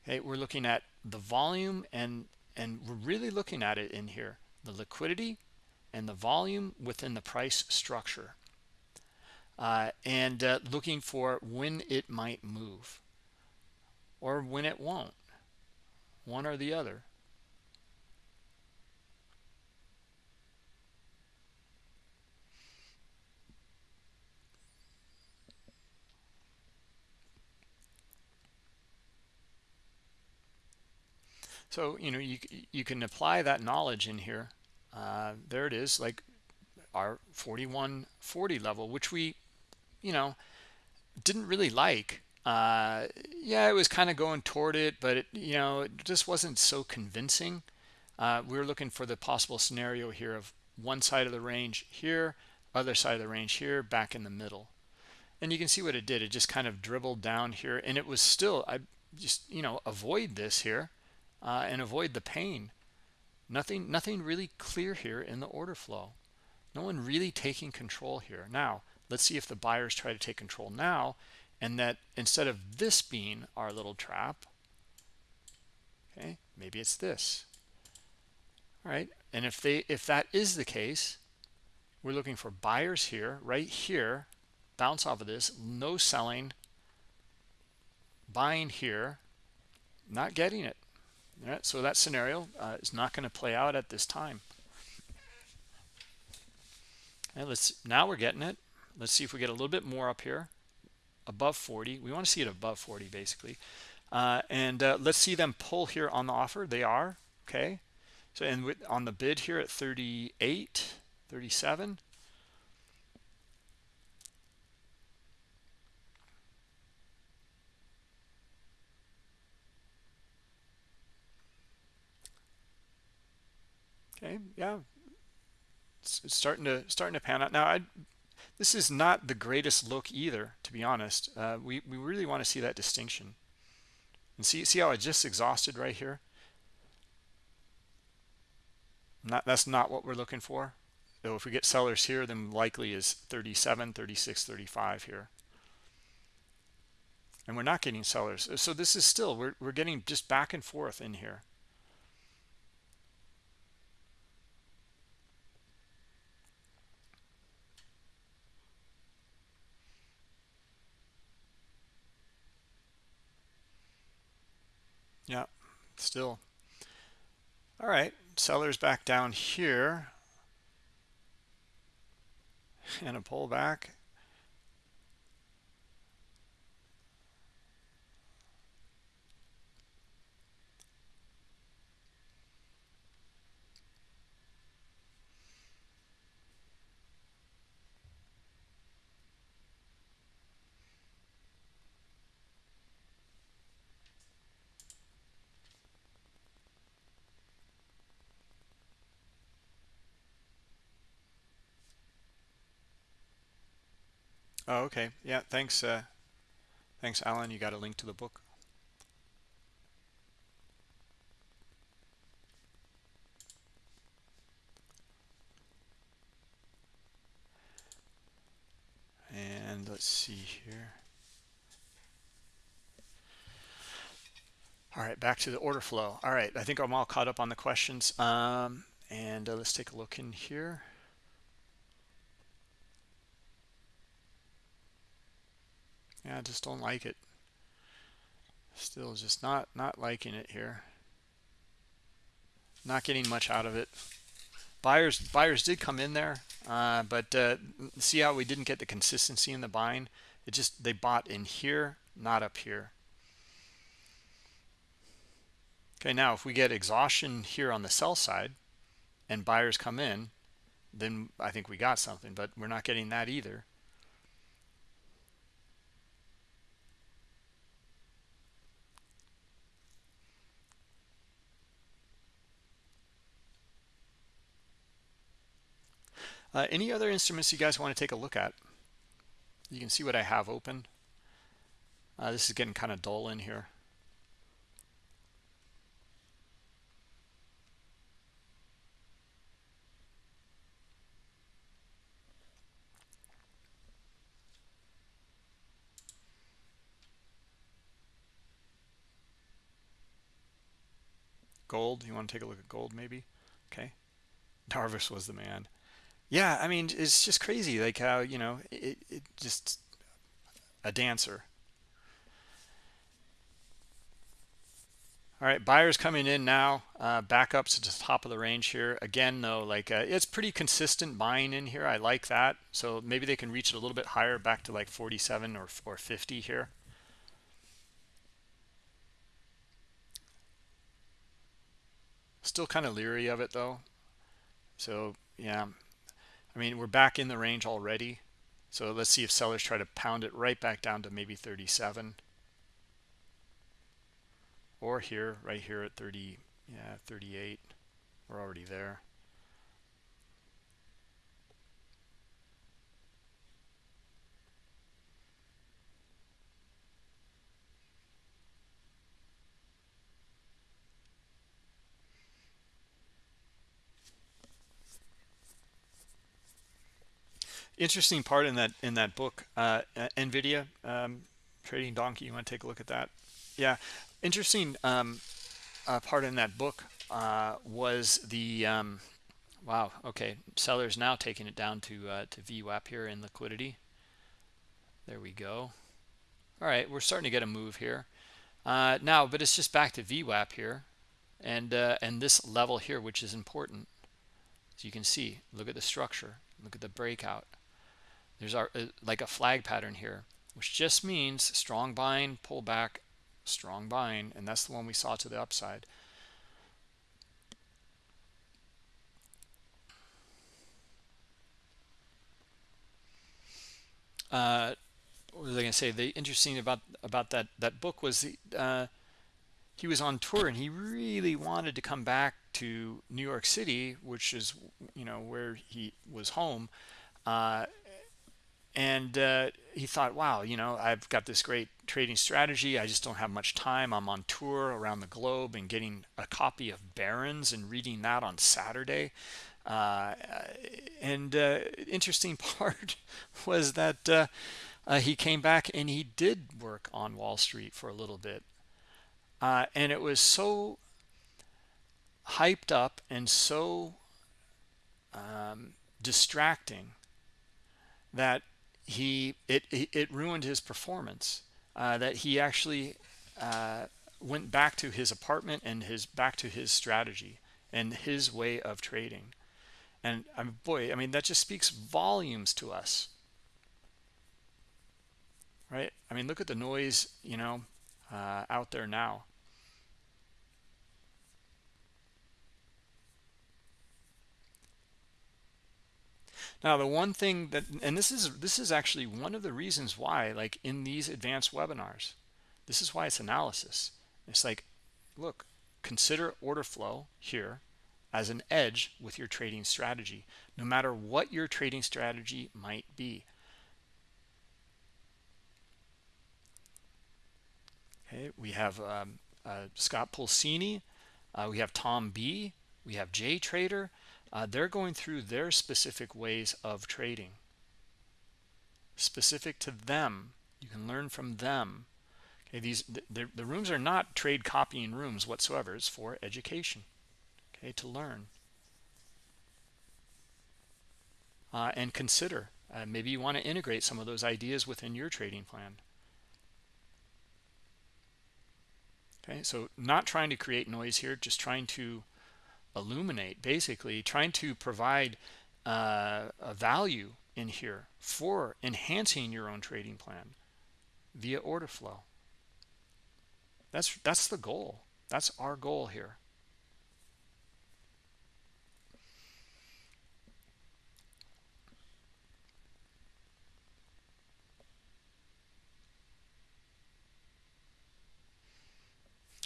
Okay, we're looking at the volume and and we're really looking at it in here, the liquidity and the volume within the price structure, and looking for when it might move or when it won't one or the other. So, you know, you, you can apply that knowledge in here. Uh, there it is, like our 4140 level, which we, you know, didn't really like uh, yeah, it was kind of going toward it, but it, you know, it just wasn't so convincing. Uh, we were looking for the possible scenario here of one side of the range here, other side of the range here, back in the middle. And you can see what it did. It just kind of dribbled down here, and it was still, I just, you know, avoid this here uh, and avoid the pain. Nothing, nothing really clear here in the order flow. No one really taking control here. Now, let's see if the buyers try to take control now and that instead of this being our little trap okay maybe it's this. All right? And if they if that is the case we're looking for buyers here right here bounce off of this no selling buying here not getting it. All right? So that scenario uh, is not going to play out at this time. And let's now we're getting it. Let's see if we get a little bit more up here above 40 we want to see it above 40 basically. Uh, and uh, let's see them pull here on the offer. They are okay. So and with, on the bid here at 38 37 okay yeah. It's, it's starting to starting to pan out. Now i this is not the greatest look either, to be honest. Uh, we, we really want to see that distinction. And see, see how I just exhausted right here? Not, that's not what we're looking for. so if we get sellers here then likely is 37 36 35 here and we're not getting sellers so this is still we're, we're getting just back and forth in here yeah still. All right sellers back down here. And a pullback Oh, okay. Yeah, thanks. Uh, thanks, Alan. You got a link to the book. And let's see here. All right, back to the order flow. All right, I think I'm all caught up on the questions. Um, and uh, let's take a look in here. Yeah, I just don't like it. Still just not not liking it here. Not getting much out of it. Buyers buyers did come in there, uh, but uh, see how we didn't get the consistency in the buying. It just they bought in here, not up here. Okay, now if we get exhaustion here on the sell side, and buyers come in, then I think we got something. But we're not getting that either. Uh, any other instruments you guys want to take a look at? You can see what I have open. Uh, this is getting kind of dull in here. Gold, you want to take a look at gold maybe? Okay. Darvas was the man yeah i mean it's just crazy like how you know it, it just a dancer. All right buyers coming in now uh back up to the top of the range here. Again though like uh, it's pretty consistent buying in here. I like that. So maybe they can reach it a little bit higher back to like 47 or, or 50 here. Still kind of leery of it though. So yeah I mean, we're back in the range already. So let's see if sellers try to pound it right back down to maybe 37. Or here, right here at 30, yeah, 38. We're already there. Interesting part in that in that book uh, nvidia um, trading donkey. You want to take a look at that? Yeah. Interesting um, uh, part in that book uh, was the um, wow okay. Sellers now taking it down to uh, to VWAP here in liquidity. There we go. All right we're starting to get a move here. Uh, now but it's just back to VWAP here. And uh, and this level here which is important. So you can see look at the structure. Look at the breakout there's our uh, like a flag pattern here which just means strong buying pull back strong buying and that's the one we saw to the upside uh, what was I going to say? The interesting about about that that book was the, uh, he was on tour and he really wanted to come back to New York City, which is you know where he was home, uh, and uh, he thought wow you know i've got this great trading strategy. I just don't have much time. I'm on tour around the globe and getting a copy of barron's and reading that on saturday. Uh, and uh, interesting part was that uh, uh, he came back and he did work on Wall Street for a little bit. Uh, and it was so hyped up and so um, distracting that he it it ruined his performance. Uh, that he actually uh, went back to his apartment and his back to his strategy and his way of trading. And um, boy, I mean that just speaks volumes to us, right? I mean, look at the noise, you know, uh, out there now. Now, the one thing that, and this is this is actually one of the reasons why, like in these advanced webinars, this is why it's analysis. It's like, look, consider order flow here as an edge with your trading strategy, no matter what your trading strategy might be. Okay, we have um, uh, Scott Pulcini, uh, we have Tom B, we have J Trader. Uh, they're going through their specific ways of trading, specific to them. You can learn from them Okay, these the, the rooms are not trade copying rooms whatsoever. It's for education, okay, to learn. Uh, and consider. Uh, maybe you want to integrate some of those ideas within your trading plan. Okay, so not trying to create noise here, just trying to illuminate, basically trying to provide uh, a value in here for enhancing your own trading plan via order flow. That's that's the goal. That's our goal here.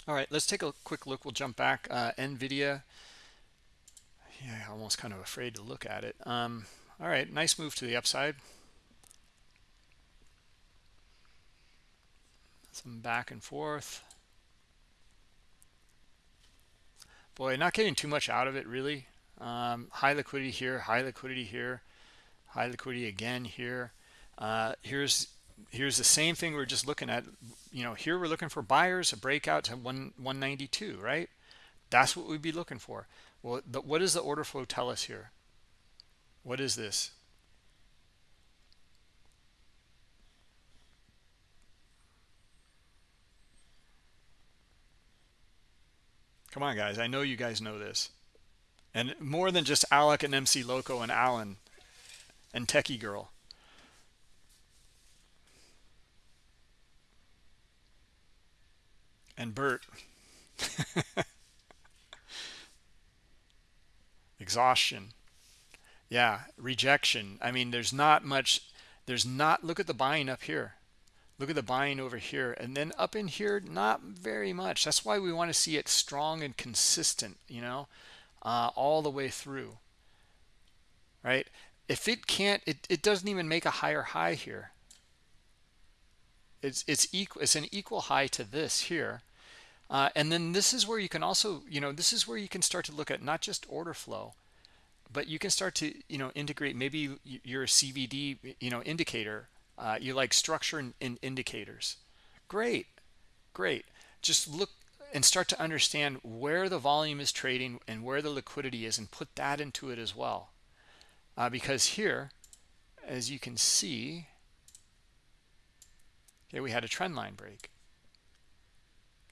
All right, let's take a quick look. We'll jump back. Uh, NVIDIA. Yeah, almost kind of afraid to look at it. Um, all right, nice move to the upside. Some back and forth. boy not getting too much out of it really um, high liquidity here high liquidity here high liquidity again here uh, here's here's the same thing we're just looking at you know here we're looking for buyers a breakout to 1 192 right that's what we'd be looking for well the, what does the order flow tell us here what is this Come on, guys. I know you guys know this. And more than just Alec and MC Loco and Alan and Techie Girl. And Bert. Exhaustion. Yeah, rejection. I mean, there's not much. There's not. Look at the buying up here look at the buying over here and then up in here not very much that's why we want to see it strong and consistent you know uh, all the way through right if it can't it, it doesn't even make a higher high here it's it's equal it's an equal high to this here uh, and then this is where you can also you know this is where you can start to look at not just order flow but you can start to you know integrate maybe your CVD you know indicator uh, you like structure and, and indicators. Great, great. Just look and start to understand where the volume is trading and where the liquidity is and put that into it as well. Uh, because here, as you can see, okay, we had a trend line break.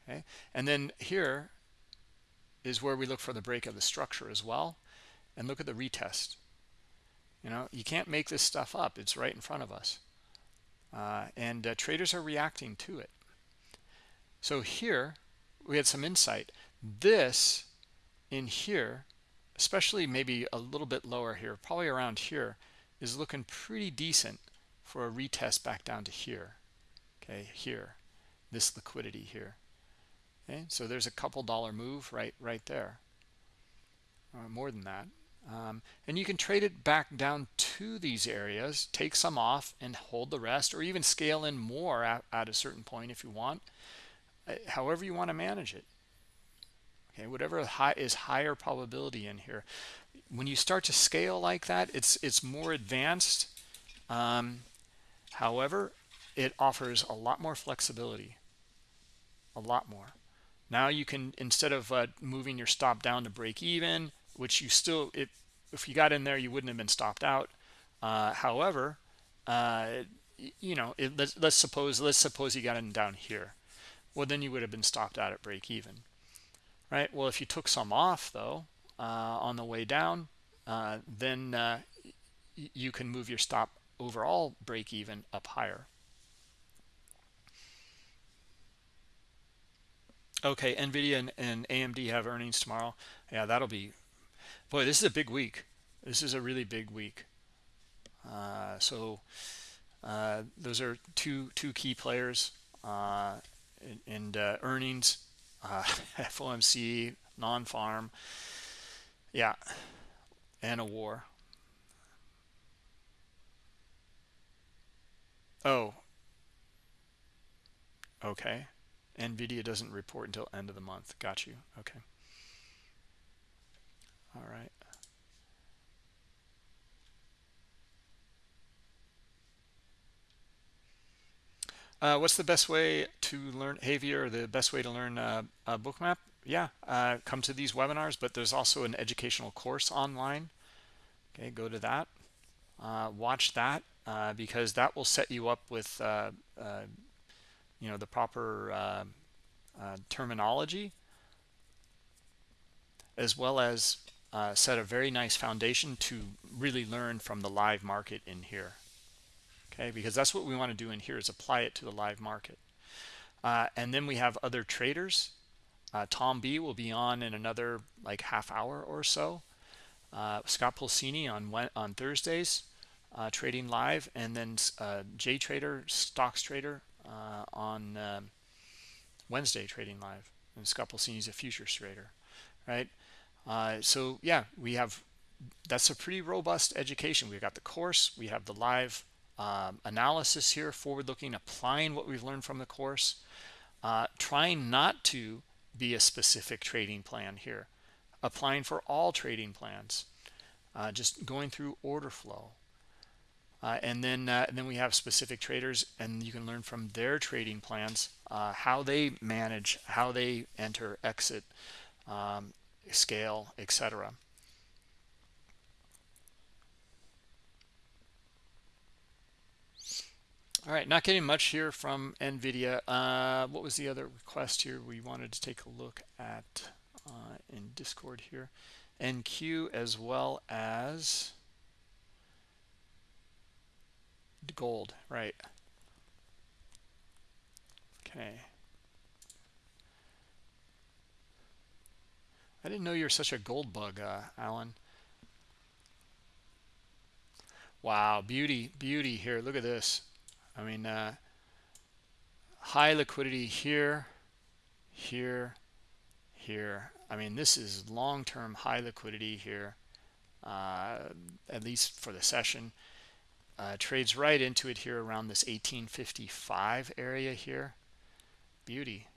Okay, and then here is where we look for the break of the structure as well. And look at the retest. You know, you can't make this stuff up. It's right in front of us. Uh, and uh, traders are reacting to it. So here we had some insight. This in here especially maybe a little bit lower here probably around here is looking pretty decent for a retest back down to here. Okay here. This liquidity here. Okay so there's a couple dollar move right right there. Or more than that um, and you can trade it back down to these areas, take some off and hold the rest, or even scale in more at, at a certain point if you want, uh, however you want to manage it. okay whatever high is higher probability in here. When you start to scale like that it's it's more advanced. Um, however it offers a lot more flexibility. A lot more. Now you can instead of uh, moving your stop down to break even which you still if if you got in there you wouldn't have been stopped out. Uh, however uh, you know it, let's, let's suppose let's suppose you got in down here. Well then you would have been stopped out at break even right? Well if you took some off though uh, on the way down uh, then uh, you can move your stop overall break even up higher. Okay nvidia and, and amd have earnings tomorrow. Yeah that'll be boy this is a big week. This is a really big week. Uh, so uh, those are two two key players uh, and uh, earnings uh, FOMC non-farm. Yeah and a war. Oh. Okay. Nvidia doesn't report until end of the month. Got you. Okay all right Uh, what's the best way to learn Havia or the best way to learn uh, a bookmap? Yeah, uh, come to these webinars, but there's also an educational course online. Okay, go to that. Uh, watch that uh, because that will set you up with, uh, you know, the proper terminology as well as set a very nice foundation to really learn from the live market in here okay? Because that's what we want to do in here is apply it to the live market. Uh, and then we have other traders. Uh, Tom B will be on in another like half hour or so. Uh, Scott Pulcini on on Thursdays uh, trading live. And then uh, J Trader stocks trader uh, on um, Wednesday trading live. And Scott Pulcini is a futures trader right so yeah we have that's a pretty robust education. We've got the course we have the live um, analysis here, forward looking, applying what we've learned from the course, uh, trying not to be a specific trading plan here, applying for all trading plans, uh, just going through order flow. Uh, and then uh, and then we have specific traders and you can learn from their trading plans uh, how they manage how they enter exit. Um, scale etc all right not getting much here from nvidia. Uh, what was the other request here we wanted to take a look at uh, in discord here? Nq as well as gold right. Okay I didn't know you're such a gold bug, uh, Alan. Wow, beauty, beauty here. Look at this. I mean, uh, high liquidity here, here, here. I mean, this is long-term high liquidity here, uh, at least for the session. Uh, trades right into it here around this 1855 area here. Beauty.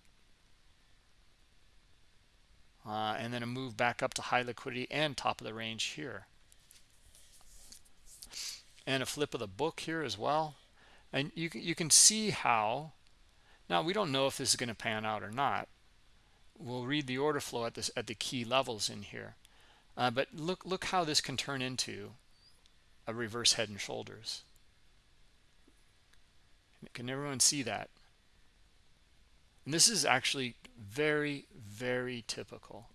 Uh, and then a move back up to high liquidity and top of the range here. And a flip of the book here as well. And you you can see how now we don't know if this is going to pan out or not. We'll read the order flow at this at the key levels in here. Uh, but look look how this can turn into a reverse head and shoulders. Can everyone see that? And this is actually very very typical.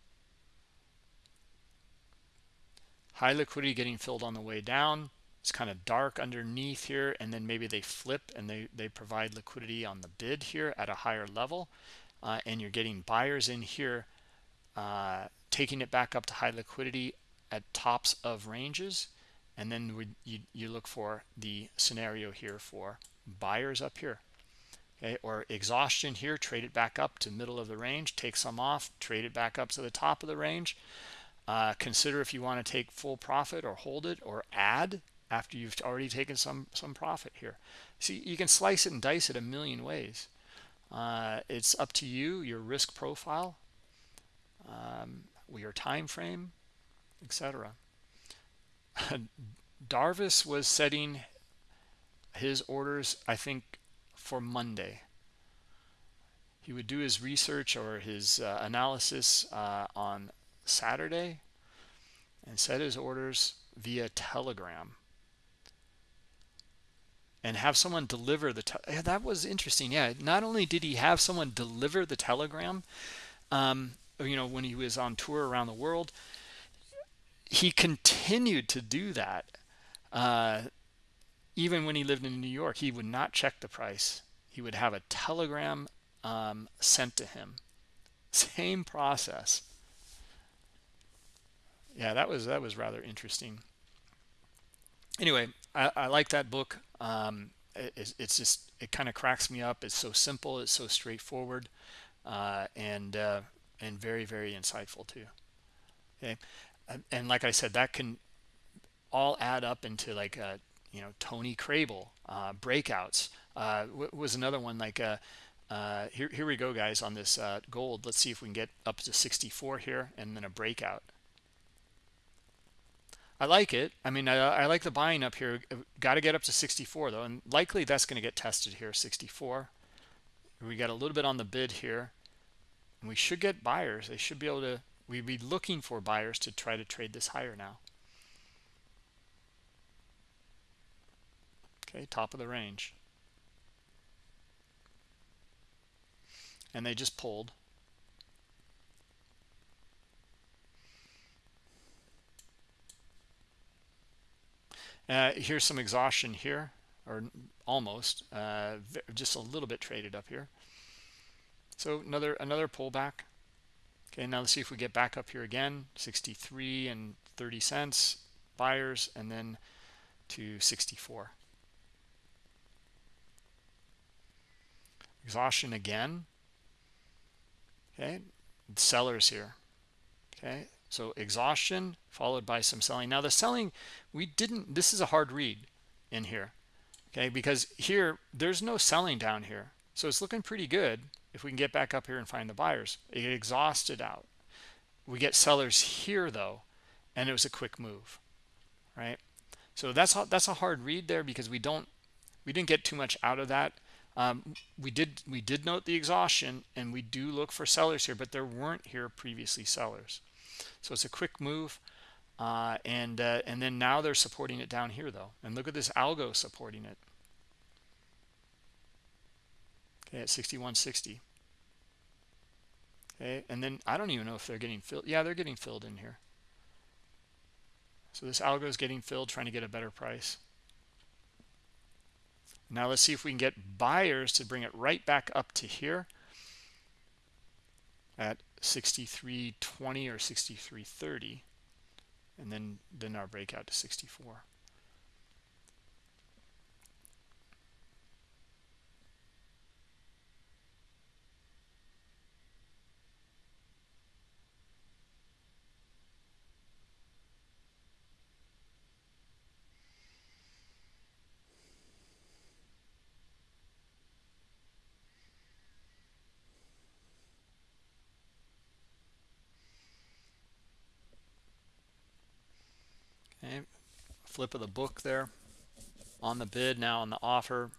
High liquidity getting filled on the way down. It's kind of dark underneath here and then maybe they flip and they they provide liquidity on the bid here at a higher level. Uh, and you're getting buyers in here uh, taking it back up to high liquidity at tops of ranges. And then we, you, you look for the scenario here for buyers up here okay or exhaustion here trade it back up to middle of the range take some off trade it back up to the top of the range. Uh, consider if you want to take full profit or hold it or add after you've already taken some some profit here. See you can slice it and dice it a million ways. Uh, it's up to you your risk profile um, your time frame, etc. Darvas was setting his orders, I think, for Monday. He would do his research or his uh, analysis uh, on Saturday and set his orders via Telegram and have someone deliver the yeah, that was interesting yeah not only did he have someone deliver the telegram um, you know when he was on tour around the world he continued to do that uh, even when he lived in new york he would not check the price he would have a telegram um, sent to him same process yeah that was that was rather interesting anyway I, I like that book. Um, it, it's just it kind of cracks me up. It's so simple. It's so straightforward, uh, and uh, and very very insightful too. Okay, and, and, like I said, that can all add up into like a you know Tony Crabel uh, breakouts. Uh, was another one like. Uh, uh, here, here we go, guys, on this gold. Let's see if we can get up to 64 here and then a breakout. I like it. I mean, I, I like the buying up here. Got to get up to 64 though, and likely that's going to get tested here. 64. We got a little bit on the bid here, and we should get buyers. They should be able to. We'd be looking for buyers to try to trade this higher now. Okay, top of the range. And they just pulled. Uh, here's some exhaustion here, or almost, uh, just a little bit traded up here. So another another pullback. Okay, now let's see if we get back up here again, 63 and 30 cents buyers, and then to 64. Exhaustion again. Okay, sellers here. Okay, so exhaustion followed by some selling. Now the selling, we didn't, this is a hard read in here. Okay, because here, there's no selling down here. So it's looking pretty good if we can get back up here and find the buyers. It exhausted out. We get sellers here though, and it was a quick move, right? So that's that's a hard read there because we don't we didn't get too much out of that. Um, we did we did note the exhaustion and we do look for sellers here, but there weren't here previously sellers. So it's a quick move. Uh, and uh, and then now they're supporting it down here though. And look at this algo supporting it. Okay, at 6160. Okay, and then I don't even know if they're getting filled. Yeah, they're getting filled in here. So this algo is getting filled, trying to get a better price. Now let's see if we can get buyers to bring it right back up to here at 63.20 or 63.30 and then then our breakout to 64 Okay, flip of the book there on the bid now on the offer,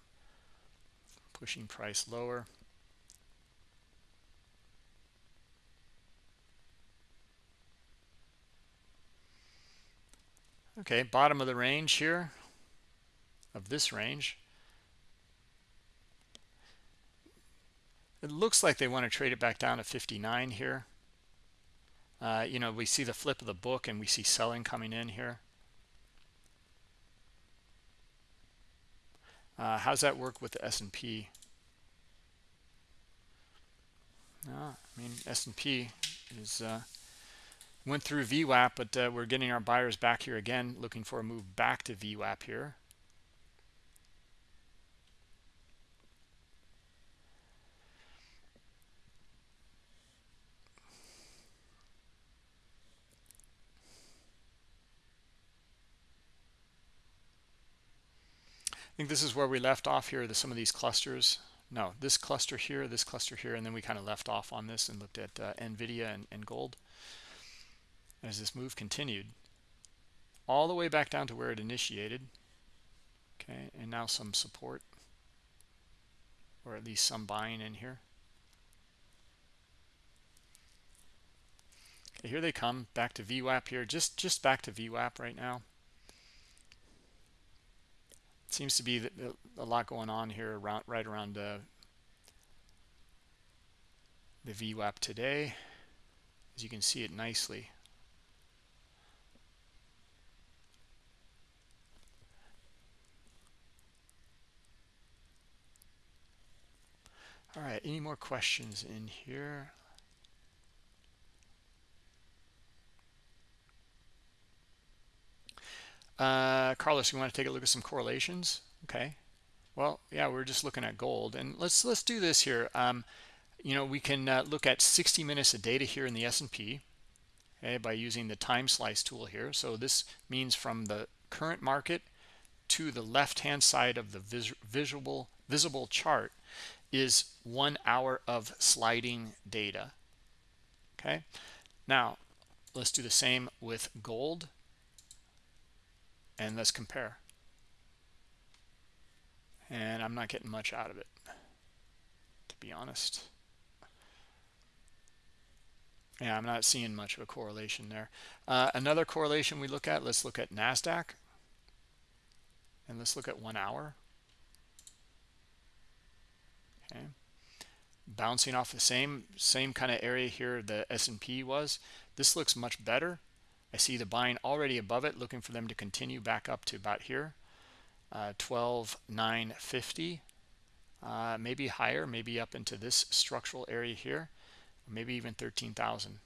pushing price lower. Okay, bottom of the range here of this range. It looks like they want to trade it back down to 59 here. Uh, you know, we see the flip of the book and we see selling coming in here. Uh, how's that work with the S&P? Uh, I mean, S&P is uh, went through VWAP, but uh, we're getting our buyers back here again, looking for a move back to VWAP here. I think this is where we left off here, the, some of these clusters. No this cluster here this cluster here and then we kind of left off on this and looked at uh, nvidia and, and gold. As this move continued all the way back down to where it initiated okay and now some support or at least some buying in here. Okay here they come back to VWAP here just just back to VWAP right now seems to be a lot going on here around right around uh, the VWAP today. As you can see it nicely. All right any more questions in here Uh, Carlos, you want to take a look at some correlations? Okay. Well, yeah, we're just looking at gold, and let's let's do this here. Um, you know, we can uh, look at 60 minutes of data here in the S&P, okay, by using the time slice tool here. So this means from the current market to the left-hand side of the vis visual visible chart is one hour of sliding data. Okay. Now let's do the same with gold and let's compare. And I'm not getting much out of it to be honest. Yeah I'm not seeing much of a correlation there. Uh, another correlation we look at let's look at Nasdaq. And let's look at one hour. Okay. Bouncing off the same same kind of area here the S&P was. This looks much better I see the buying already above it, looking for them to continue back up to about here, uh, 12,950, uh, maybe higher, maybe up into this structural area here, maybe even 13,000.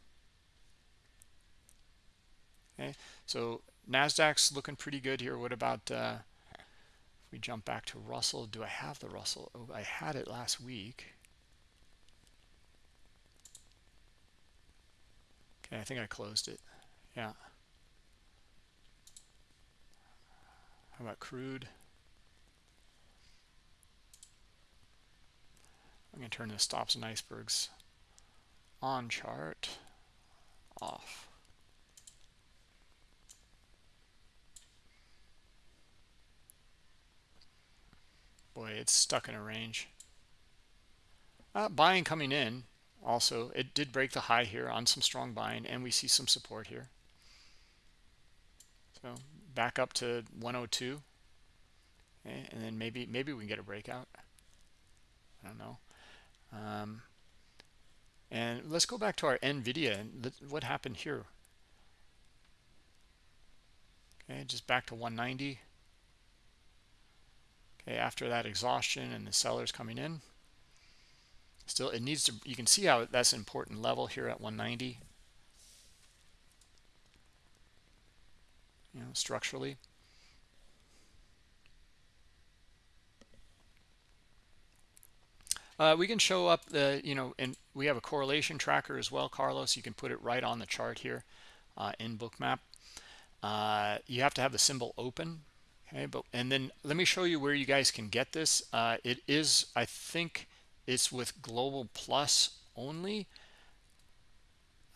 Okay, so Nasdaq's looking pretty good here. What about uh, if we jump back to Russell? Do I have the Russell? Oh, I had it last week. Okay, I think I closed it. Yeah. How about crude? I'm going to turn the stops and icebergs on chart off. Boy, it's stuck in a range. Uh, buying coming in also. It did break the high here on some strong buying, and we see some support here. So back up to 102. Okay, and then maybe maybe we can get a breakout. I don't know. Um, and let's go back to our NVIDIA and what happened here. Okay, just back to 190. Okay, after that exhaustion and the sellers coming in. Still, it needs to, you can see how that's an important level here at 190. You know, structurally. Uh, we can show up the, you know, and we have a correlation tracker as well, Carlos. You can put it right on the chart here uh, in Bookmap. Uh, you have to have the symbol open, okay? But and then let me show you where you guys can get this. Uh, it is, I think, it's with Global Plus only.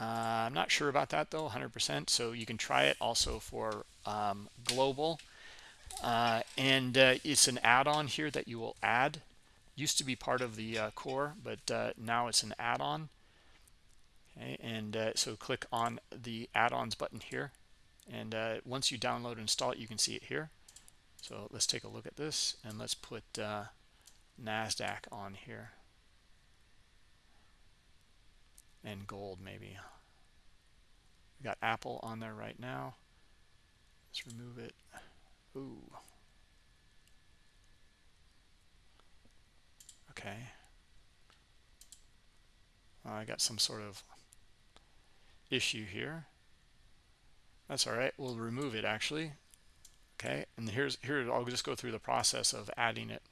Uh, I'm not sure about that though, 100%. So you can try it also for um, global. Uh, and uh, it's an add-on here that you will add. Used to be part of the uh, core, but uh, now it's an add-on. Okay, and uh, so click on the add-ons button here. And once you download and install it, you can see it here. So let's take a look at this and let's put NASDAQ on here and gold maybe. We got Apple on there right now. Let's remove it. Ooh. Okay. I got some sort of issue here. That's all right. We'll remove it actually. Okay. And here's here I'll just go through the process of adding it.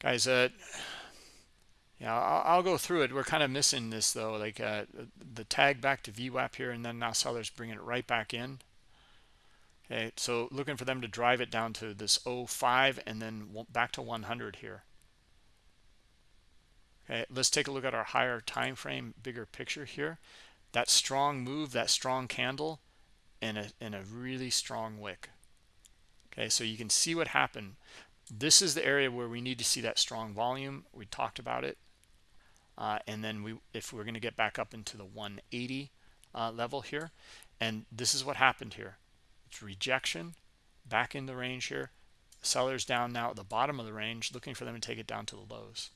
Guys, uh yeah, I'll, I'll, go through it. We're kind of missing this though, like uh, the tag back to VWAP here, and then now sellers bringing it right back in. Okay, so looking for them to drive it down to this 05 and then back to 100 here. Okay, let's take a look at our higher time frame, bigger picture here. That strong move, that strong candle, and a, and a really strong wick. Okay, so you can see what happened. This is the area where we need to see that strong volume. We talked about it. Uh, and then we, if we're going to get back up into the 180 uh, level here, and this is what happened here. It's rejection back in the range here. Sellers down now at the bottom of the range, looking for them to take it down to the lows.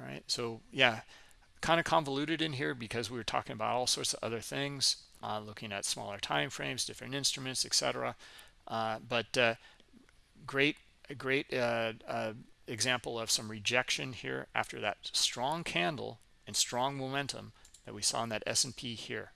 All right, so yeah, kind of convoluted in here because we were talking about all sorts of other things, uh, looking at smaller time frames, different instruments, etc. Uh, but uh, great, great uh, uh, example of some rejection here after that strong candle and strong momentum that we saw in that S&P here.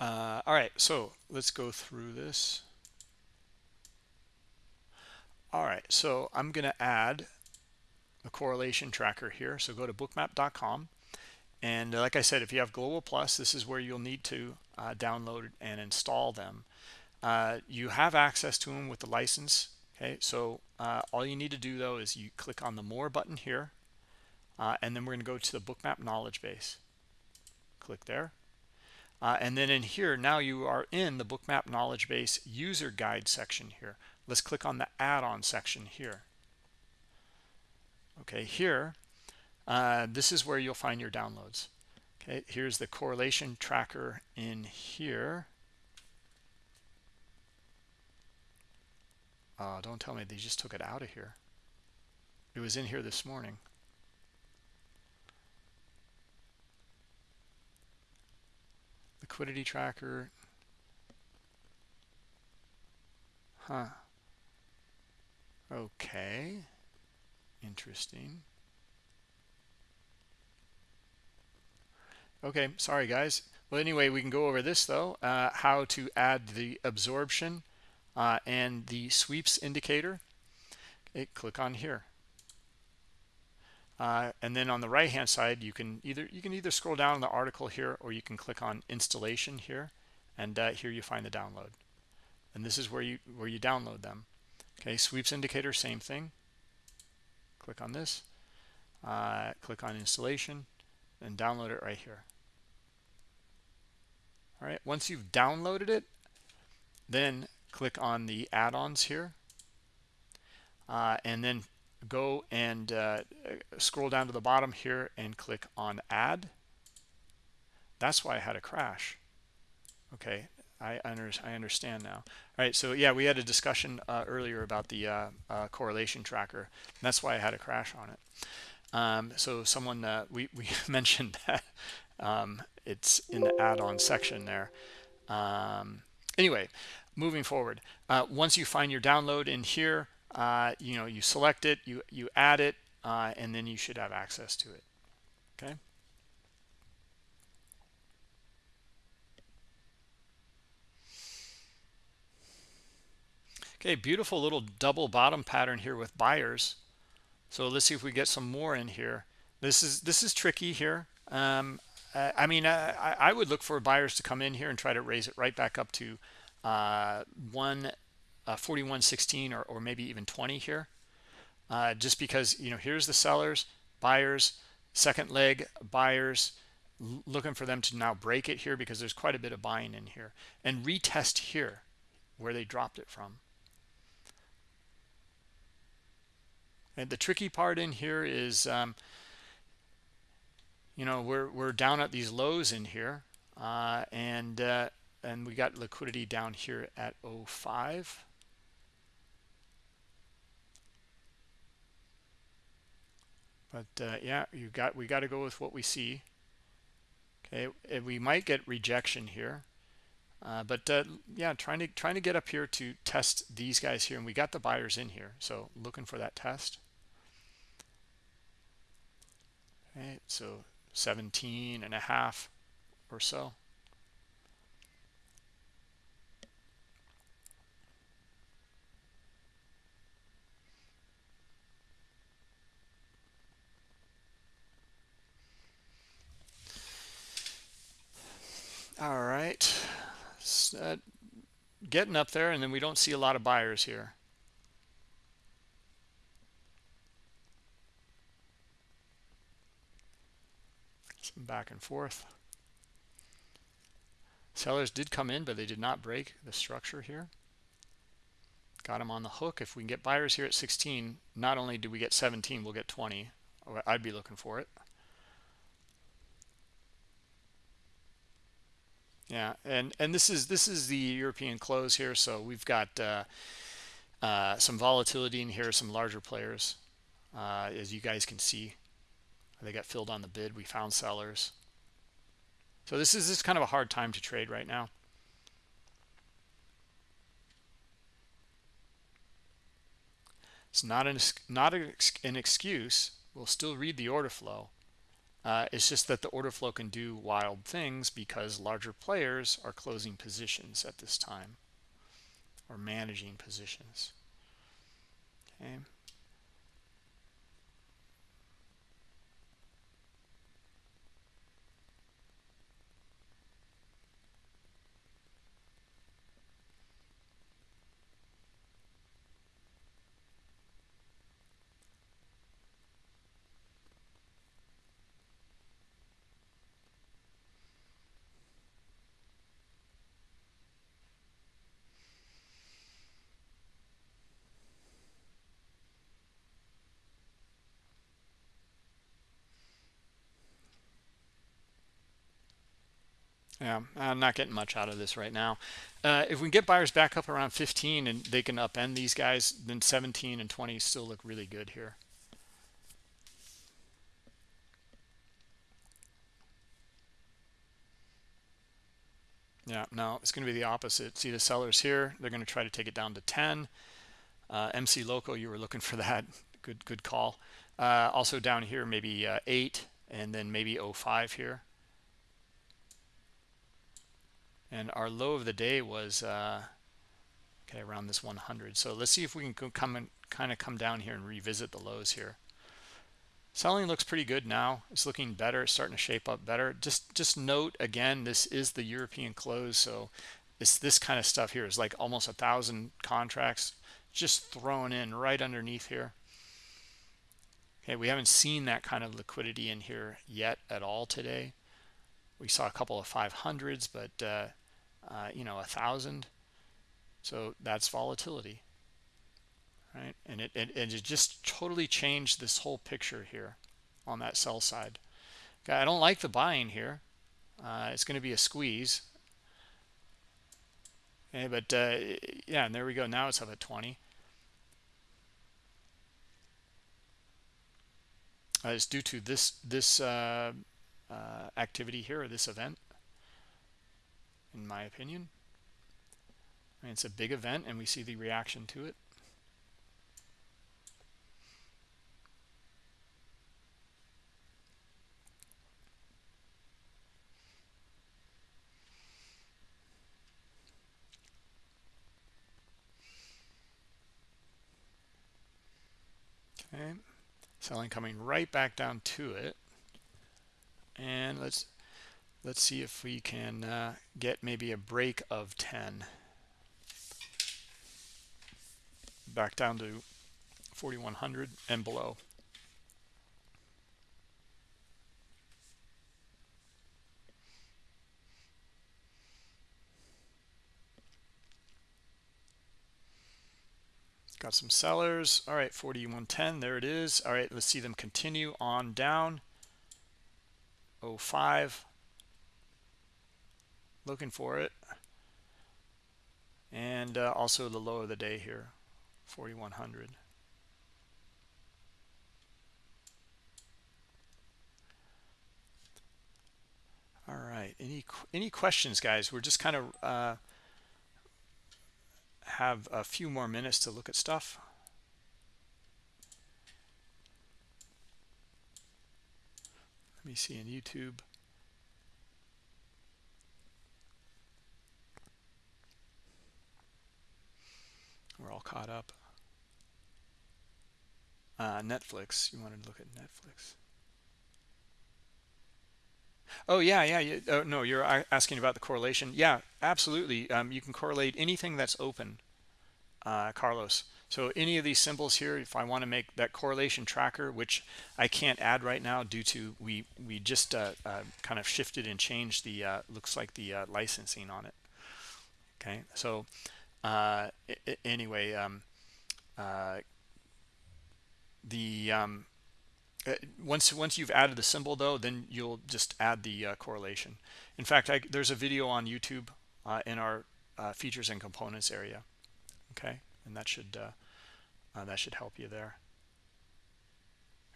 Uh, all right, so let's go through this. All right, so I'm going to add the correlation tracker here. So go to bookmap.com. And like I said, if you have Global Plus, this is where you'll need to uh, download and install them. Uh, you have access to them with the license. Okay, so uh, all you need to do though is you click on the More button here, uh, and then we're going to go to the Bookmap knowledge base. Click there. Uh, and then in here, now you are in the Bookmap knowledge base user guide section here. Let's click on the add-on section here. Okay, here, uh, this is where you'll find your downloads. Okay, here's the correlation tracker in here. Uh, don't tell me they just took it out of here. It was in here this morning. Liquidity tracker. Huh. Okay. Interesting. Okay, sorry guys. Well, anyway, we can go over this though, uh, how to add the absorption uh, and the sweeps indicator. Okay, click on here. Uh, and then on the right hand side you can either you can either scroll down the article here or you can click on installation here and uh, here you find the download and this is where you where you download them okay sweeps indicator same thing click on this uh, click on installation and download it right here. All right once you've downloaded it then click on the add-ons here uh, and then go and uh, scroll down to the bottom here and click on add. That's why I had a crash okay I, under, I understand now. All right so yeah we had a discussion uh, earlier about the uh, uh, correlation tracker. That's why I had a crash on it. Um, so someone uh, we, we mentioned that um, it's in the add-on section there. Um, anyway moving forward. Uh, once you find your download in here uh, you know you select it you you add it and then you should have access to it. Okay okay beautiful little double bottom pattern here with buyers. So let's see if we get some more in here. This is this is tricky here. Um, I mean I, I would look for buyers to come in here and try to raise it right back up to uh, one uh, 41.16 or, or maybe even 20 here. Uh, just because you know here's the sellers buyers second leg buyers looking for them to now break it here because there's quite a bit of buying in here and retest here where they dropped it from and the tricky part in here is um, you know we're we're down at these lows in here uh, and uh, and we got liquidity down here at 05 but uh, yeah you got we got to go with what we see. Okay we might get rejection here uh, but uh, yeah, trying to trying to get up here to test these guys here, and we got the buyers in here, so looking for that test. So 17 and a half or so. All right uh, getting up there and then we don't see a lot of buyers here. Some back and forth. Sellers did come in but they did not break the structure here. Got them on the hook. If we can get buyers here at 16 not only do we get 17 we'll get 20 i'd be looking for it yeah and and this is this is the european close here so we've got uh, uh, some volatility in here some larger players. Uh, as you guys can see they got filled on the bid. We found sellers. So this is this kind of a hard time to trade right now. It's not an not an excuse. We'll still read the order flow uh, it's just that the order flow can do wild things because larger players are closing positions at this time or managing positions. Okay. Yeah, I'm not getting much out of this right now. Uh, if we get buyers back up around 15 and they can upend these guys, then 17 and 20 still look really good here. Yeah, no, it's going to be the opposite. See the sellers here, they're going to try to take it down to 10. Uh, MC Loco, you were looking for that. Good, good call. Uh, also down here, maybe uh, 8 and then maybe 05 here and our low of the day was uh, okay around this 100 so let's see if we can come and kind of come down here and revisit the lows here. Selling looks pretty good now. It's looking better. It's starting to shape up better. Just just note again this is the european close so it's this kind of stuff here is like almost a thousand contracts just thrown in right underneath here. Okay we haven't seen that kind of liquidity in here yet at all today. We saw a couple of 500s but uh, uh, you know, a thousand. So that's volatility, right? And it, it, it just totally changed this whole picture here on that sell side. Okay, I don't like the buying here. Uh, it's going to be a squeeze. Okay, but uh, yeah, and there we go. Now it's up at 20. Uh, it's due to this this uh, uh, activity here, or this event in my opinion. I mean, it's a big event and we see the reaction to it. Okay, selling coming right back down to it. And let's let's see if we can uh, get maybe a break of 10 back down to 4100 and below. Got some sellers. All right 4110 there it is. All right let's see them continue on down. 05 looking for it. And uh, also the low of the day here 4100 all right any any questions guys? We're just kind of uh, have a few more minutes to look at stuff. Let me see in YouTube caught up uh, Netflix you wanted to look at Netflix Oh yeah, yeah. yeah. Oh, no, you're asking about the correlation. Yeah, absolutely. Um, you can correlate anything that's open, uh, Carlos. So any of these symbols here, if I want to make that correlation tracker, which I can't add right now due to we we just uh, uh, kind of shifted and changed the uh, looks like the uh, licensing on it. Okay, so uh, anyway, um, uh, the um, once once you've added the symbol though, then you'll just add the correlation. In fact, I, there's a video on YouTube in our features and components area. Okay, and that should uh, that should help you there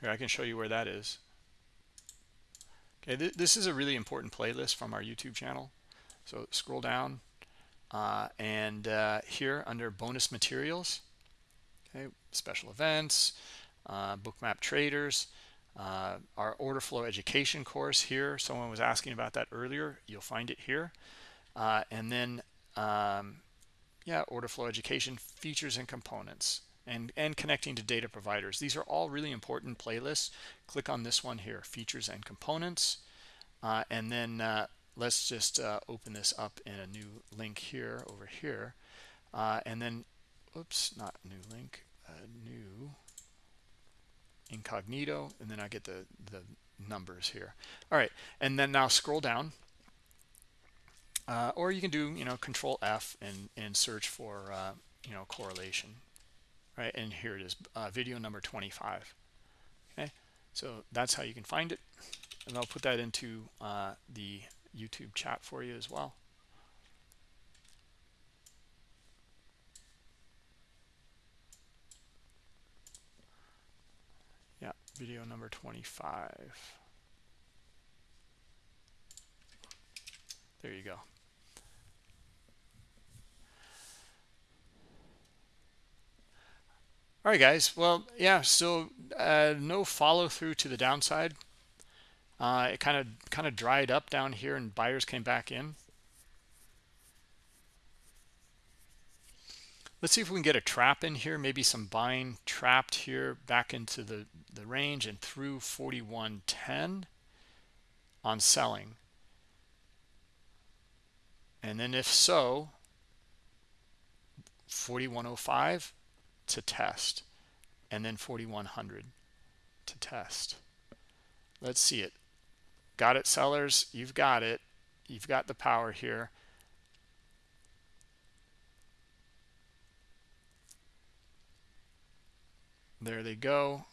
here I can show you where that is okay th this is a really important playlist from our YouTube channel so scroll down uh, and uh, here under bonus materials okay special events uh, bookmap traders uh, our order flow education course here someone was asking about that earlier you'll find it here uh, and then um, yeah order flow education features and components and, and connecting to data providers. These are all really important playlists. Click on this one here, features and components. Uh, and then uh, let's just uh, open this up in a new link here over here. Uh, and then, oops, not new link, a new incognito. And then I get the, the numbers here. All right, and then now scroll down. Uh, or you can do, you know, control F and, and search for, uh, you know, correlation right and here it is uh, video number 25 okay so that's how you can find it and I'll put that into uh, the YouTube chat for you as well. Yeah video number 25 there you go. All right guys. Well yeah so uh, no follow through to the downside uh, it kind of kind of dried up down here and buyers came back in. Let's see if we can get a trap in here maybe some buying trapped here back into the the range and through 4110 on selling. And then if so 4105 to test and then 4100 to test. Let's see it got it sellers you've got it. You've got the power here. There they go.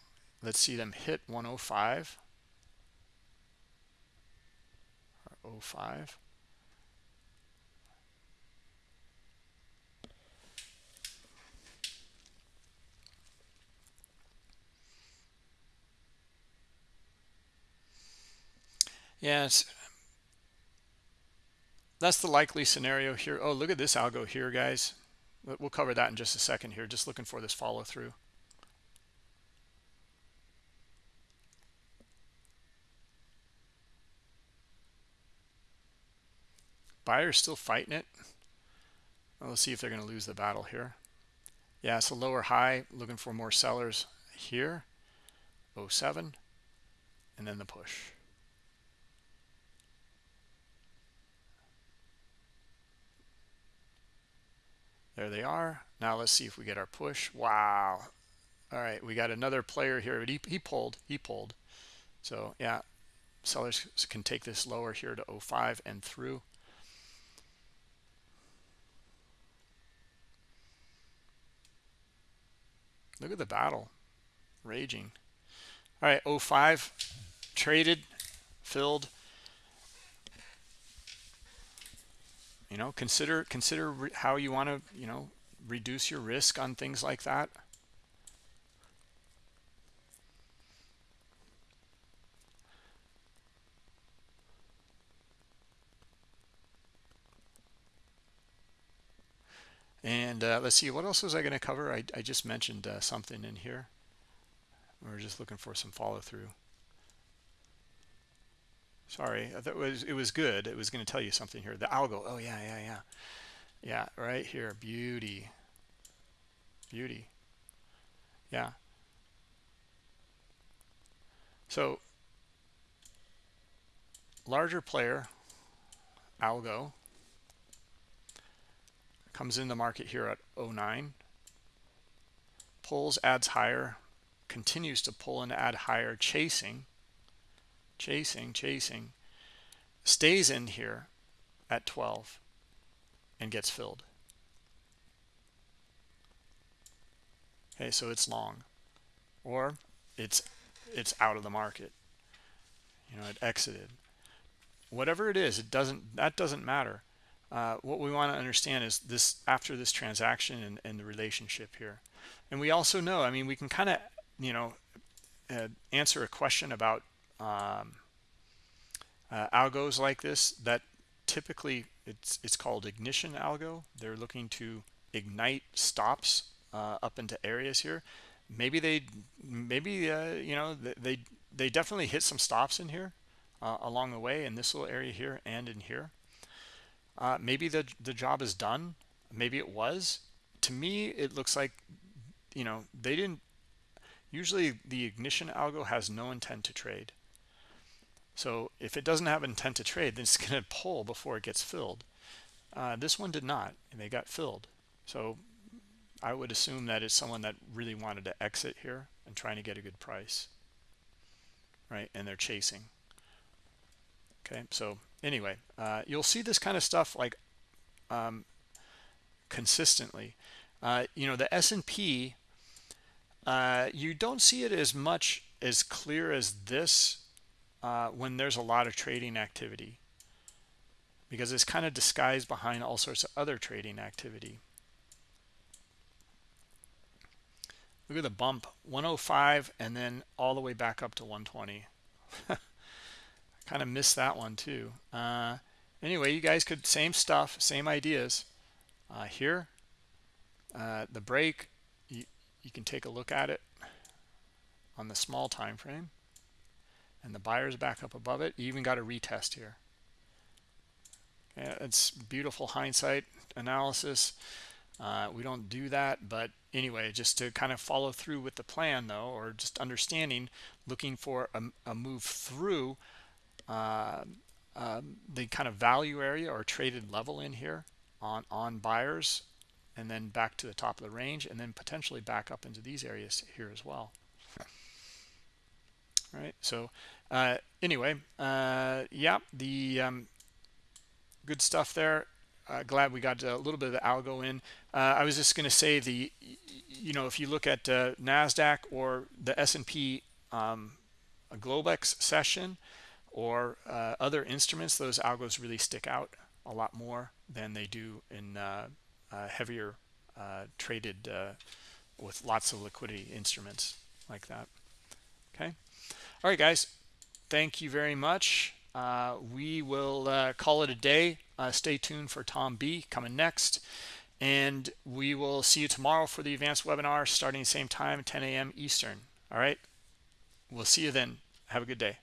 Let's see them hit 105 or 05 Yes. That's the likely scenario here. Oh, look at this algo here, guys. We'll cover that in just a second here. Just looking for this follow through. Buyer's still fighting it. Well, let's see if they're going to lose the battle here. Yeah, it's a lower high. Looking for more sellers here. 07. And then the push. There they are. Now let's see if we get our push. Wow. All right, we got another player here. But he, he pulled. He pulled. So, yeah, sellers can take this lower here to 05 and through. Look at the battle raging. All right, 05 traded, filled. You know consider consider how you want to you know reduce your risk on things like that. And uh, let's see what else was I going to cover? I, I just mentioned uh, something in here. We're just looking for some follow-through Sorry, it was it was good. It was going to tell you something here. The algo. Oh yeah, yeah, yeah, yeah. Right here, beauty, beauty. Yeah. So larger player algo comes in the market here at 09 pulls adds higher continues to pull and add higher chasing chasing chasing stays in here at 12 and gets filled. Okay so it's long. Or it's it's out of the market. You know it exited. Whatever it is it doesn't that doesn't matter. Uh, what we want to understand is this after this transaction and, and, the relationship here. And we also know i mean we can kind of you know uh, answer a question about um, uh, algos like this that typically it's it's called ignition algo. They're looking to ignite stops uh, up into areas here. Maybe they maybe uh, you know they they definitely hit some stops in here uh, along the way in this little area here and in here. Uh, maybe the the job is done. Maybe it was. To me it looks like you know they didn't usually the ignition algo has no intent to trade so if it doesn't have intent to trade then it's going to pull before it gets filled. Uh, this one did not and they got filled. So I would assume that it's someone that really wanted to exit here and trying to get a good price right and they're chasing. Okay so anyway uh, you'll see this kind of stuff like um, consistently. Uh, you know the S&P uh, you don't see it as much as clear as this uh, when there's a lot of trading activity because it's kind of disguised behind all sorts of other trading activity. Look at the bump 105 and then all the way back up to 120 I kind of missed that one too. Uh, anyway you guys could same stuff same ideas. Uh, here uh, the break you, you can take a look at it on the small time frame and the buyer's back up above it. You even got a retest here. It's beautiful hindsight analysis. Uh, we don't do that but anyway just to kind of follow through with the plan though or just understanding looking for a, a move through uh, um, the kind of value area or traded level in here on on buyers and then back to the top of the range and then potentially back up into these areas here as well. All right so uh, anyway uh, yeah the um, good stuff there. Uh, glad we got a little bit of the algo in. Uh, i was just going to say the you know if you look at uh, nasdaq or the s&p um, globex session or uh, other instruments those algos really stick out a lot more than they do in heavier traded with lots of liquidity instruments like that. Okay? All right guys thank you very much uh, we will uh, call it a day. Uh, stay tuned for Tom B coming next. And we will see you tomorrow for the advanced webinar starting the same time, 10 a.m. Eastern. All right. We'll see you then. Have a good day.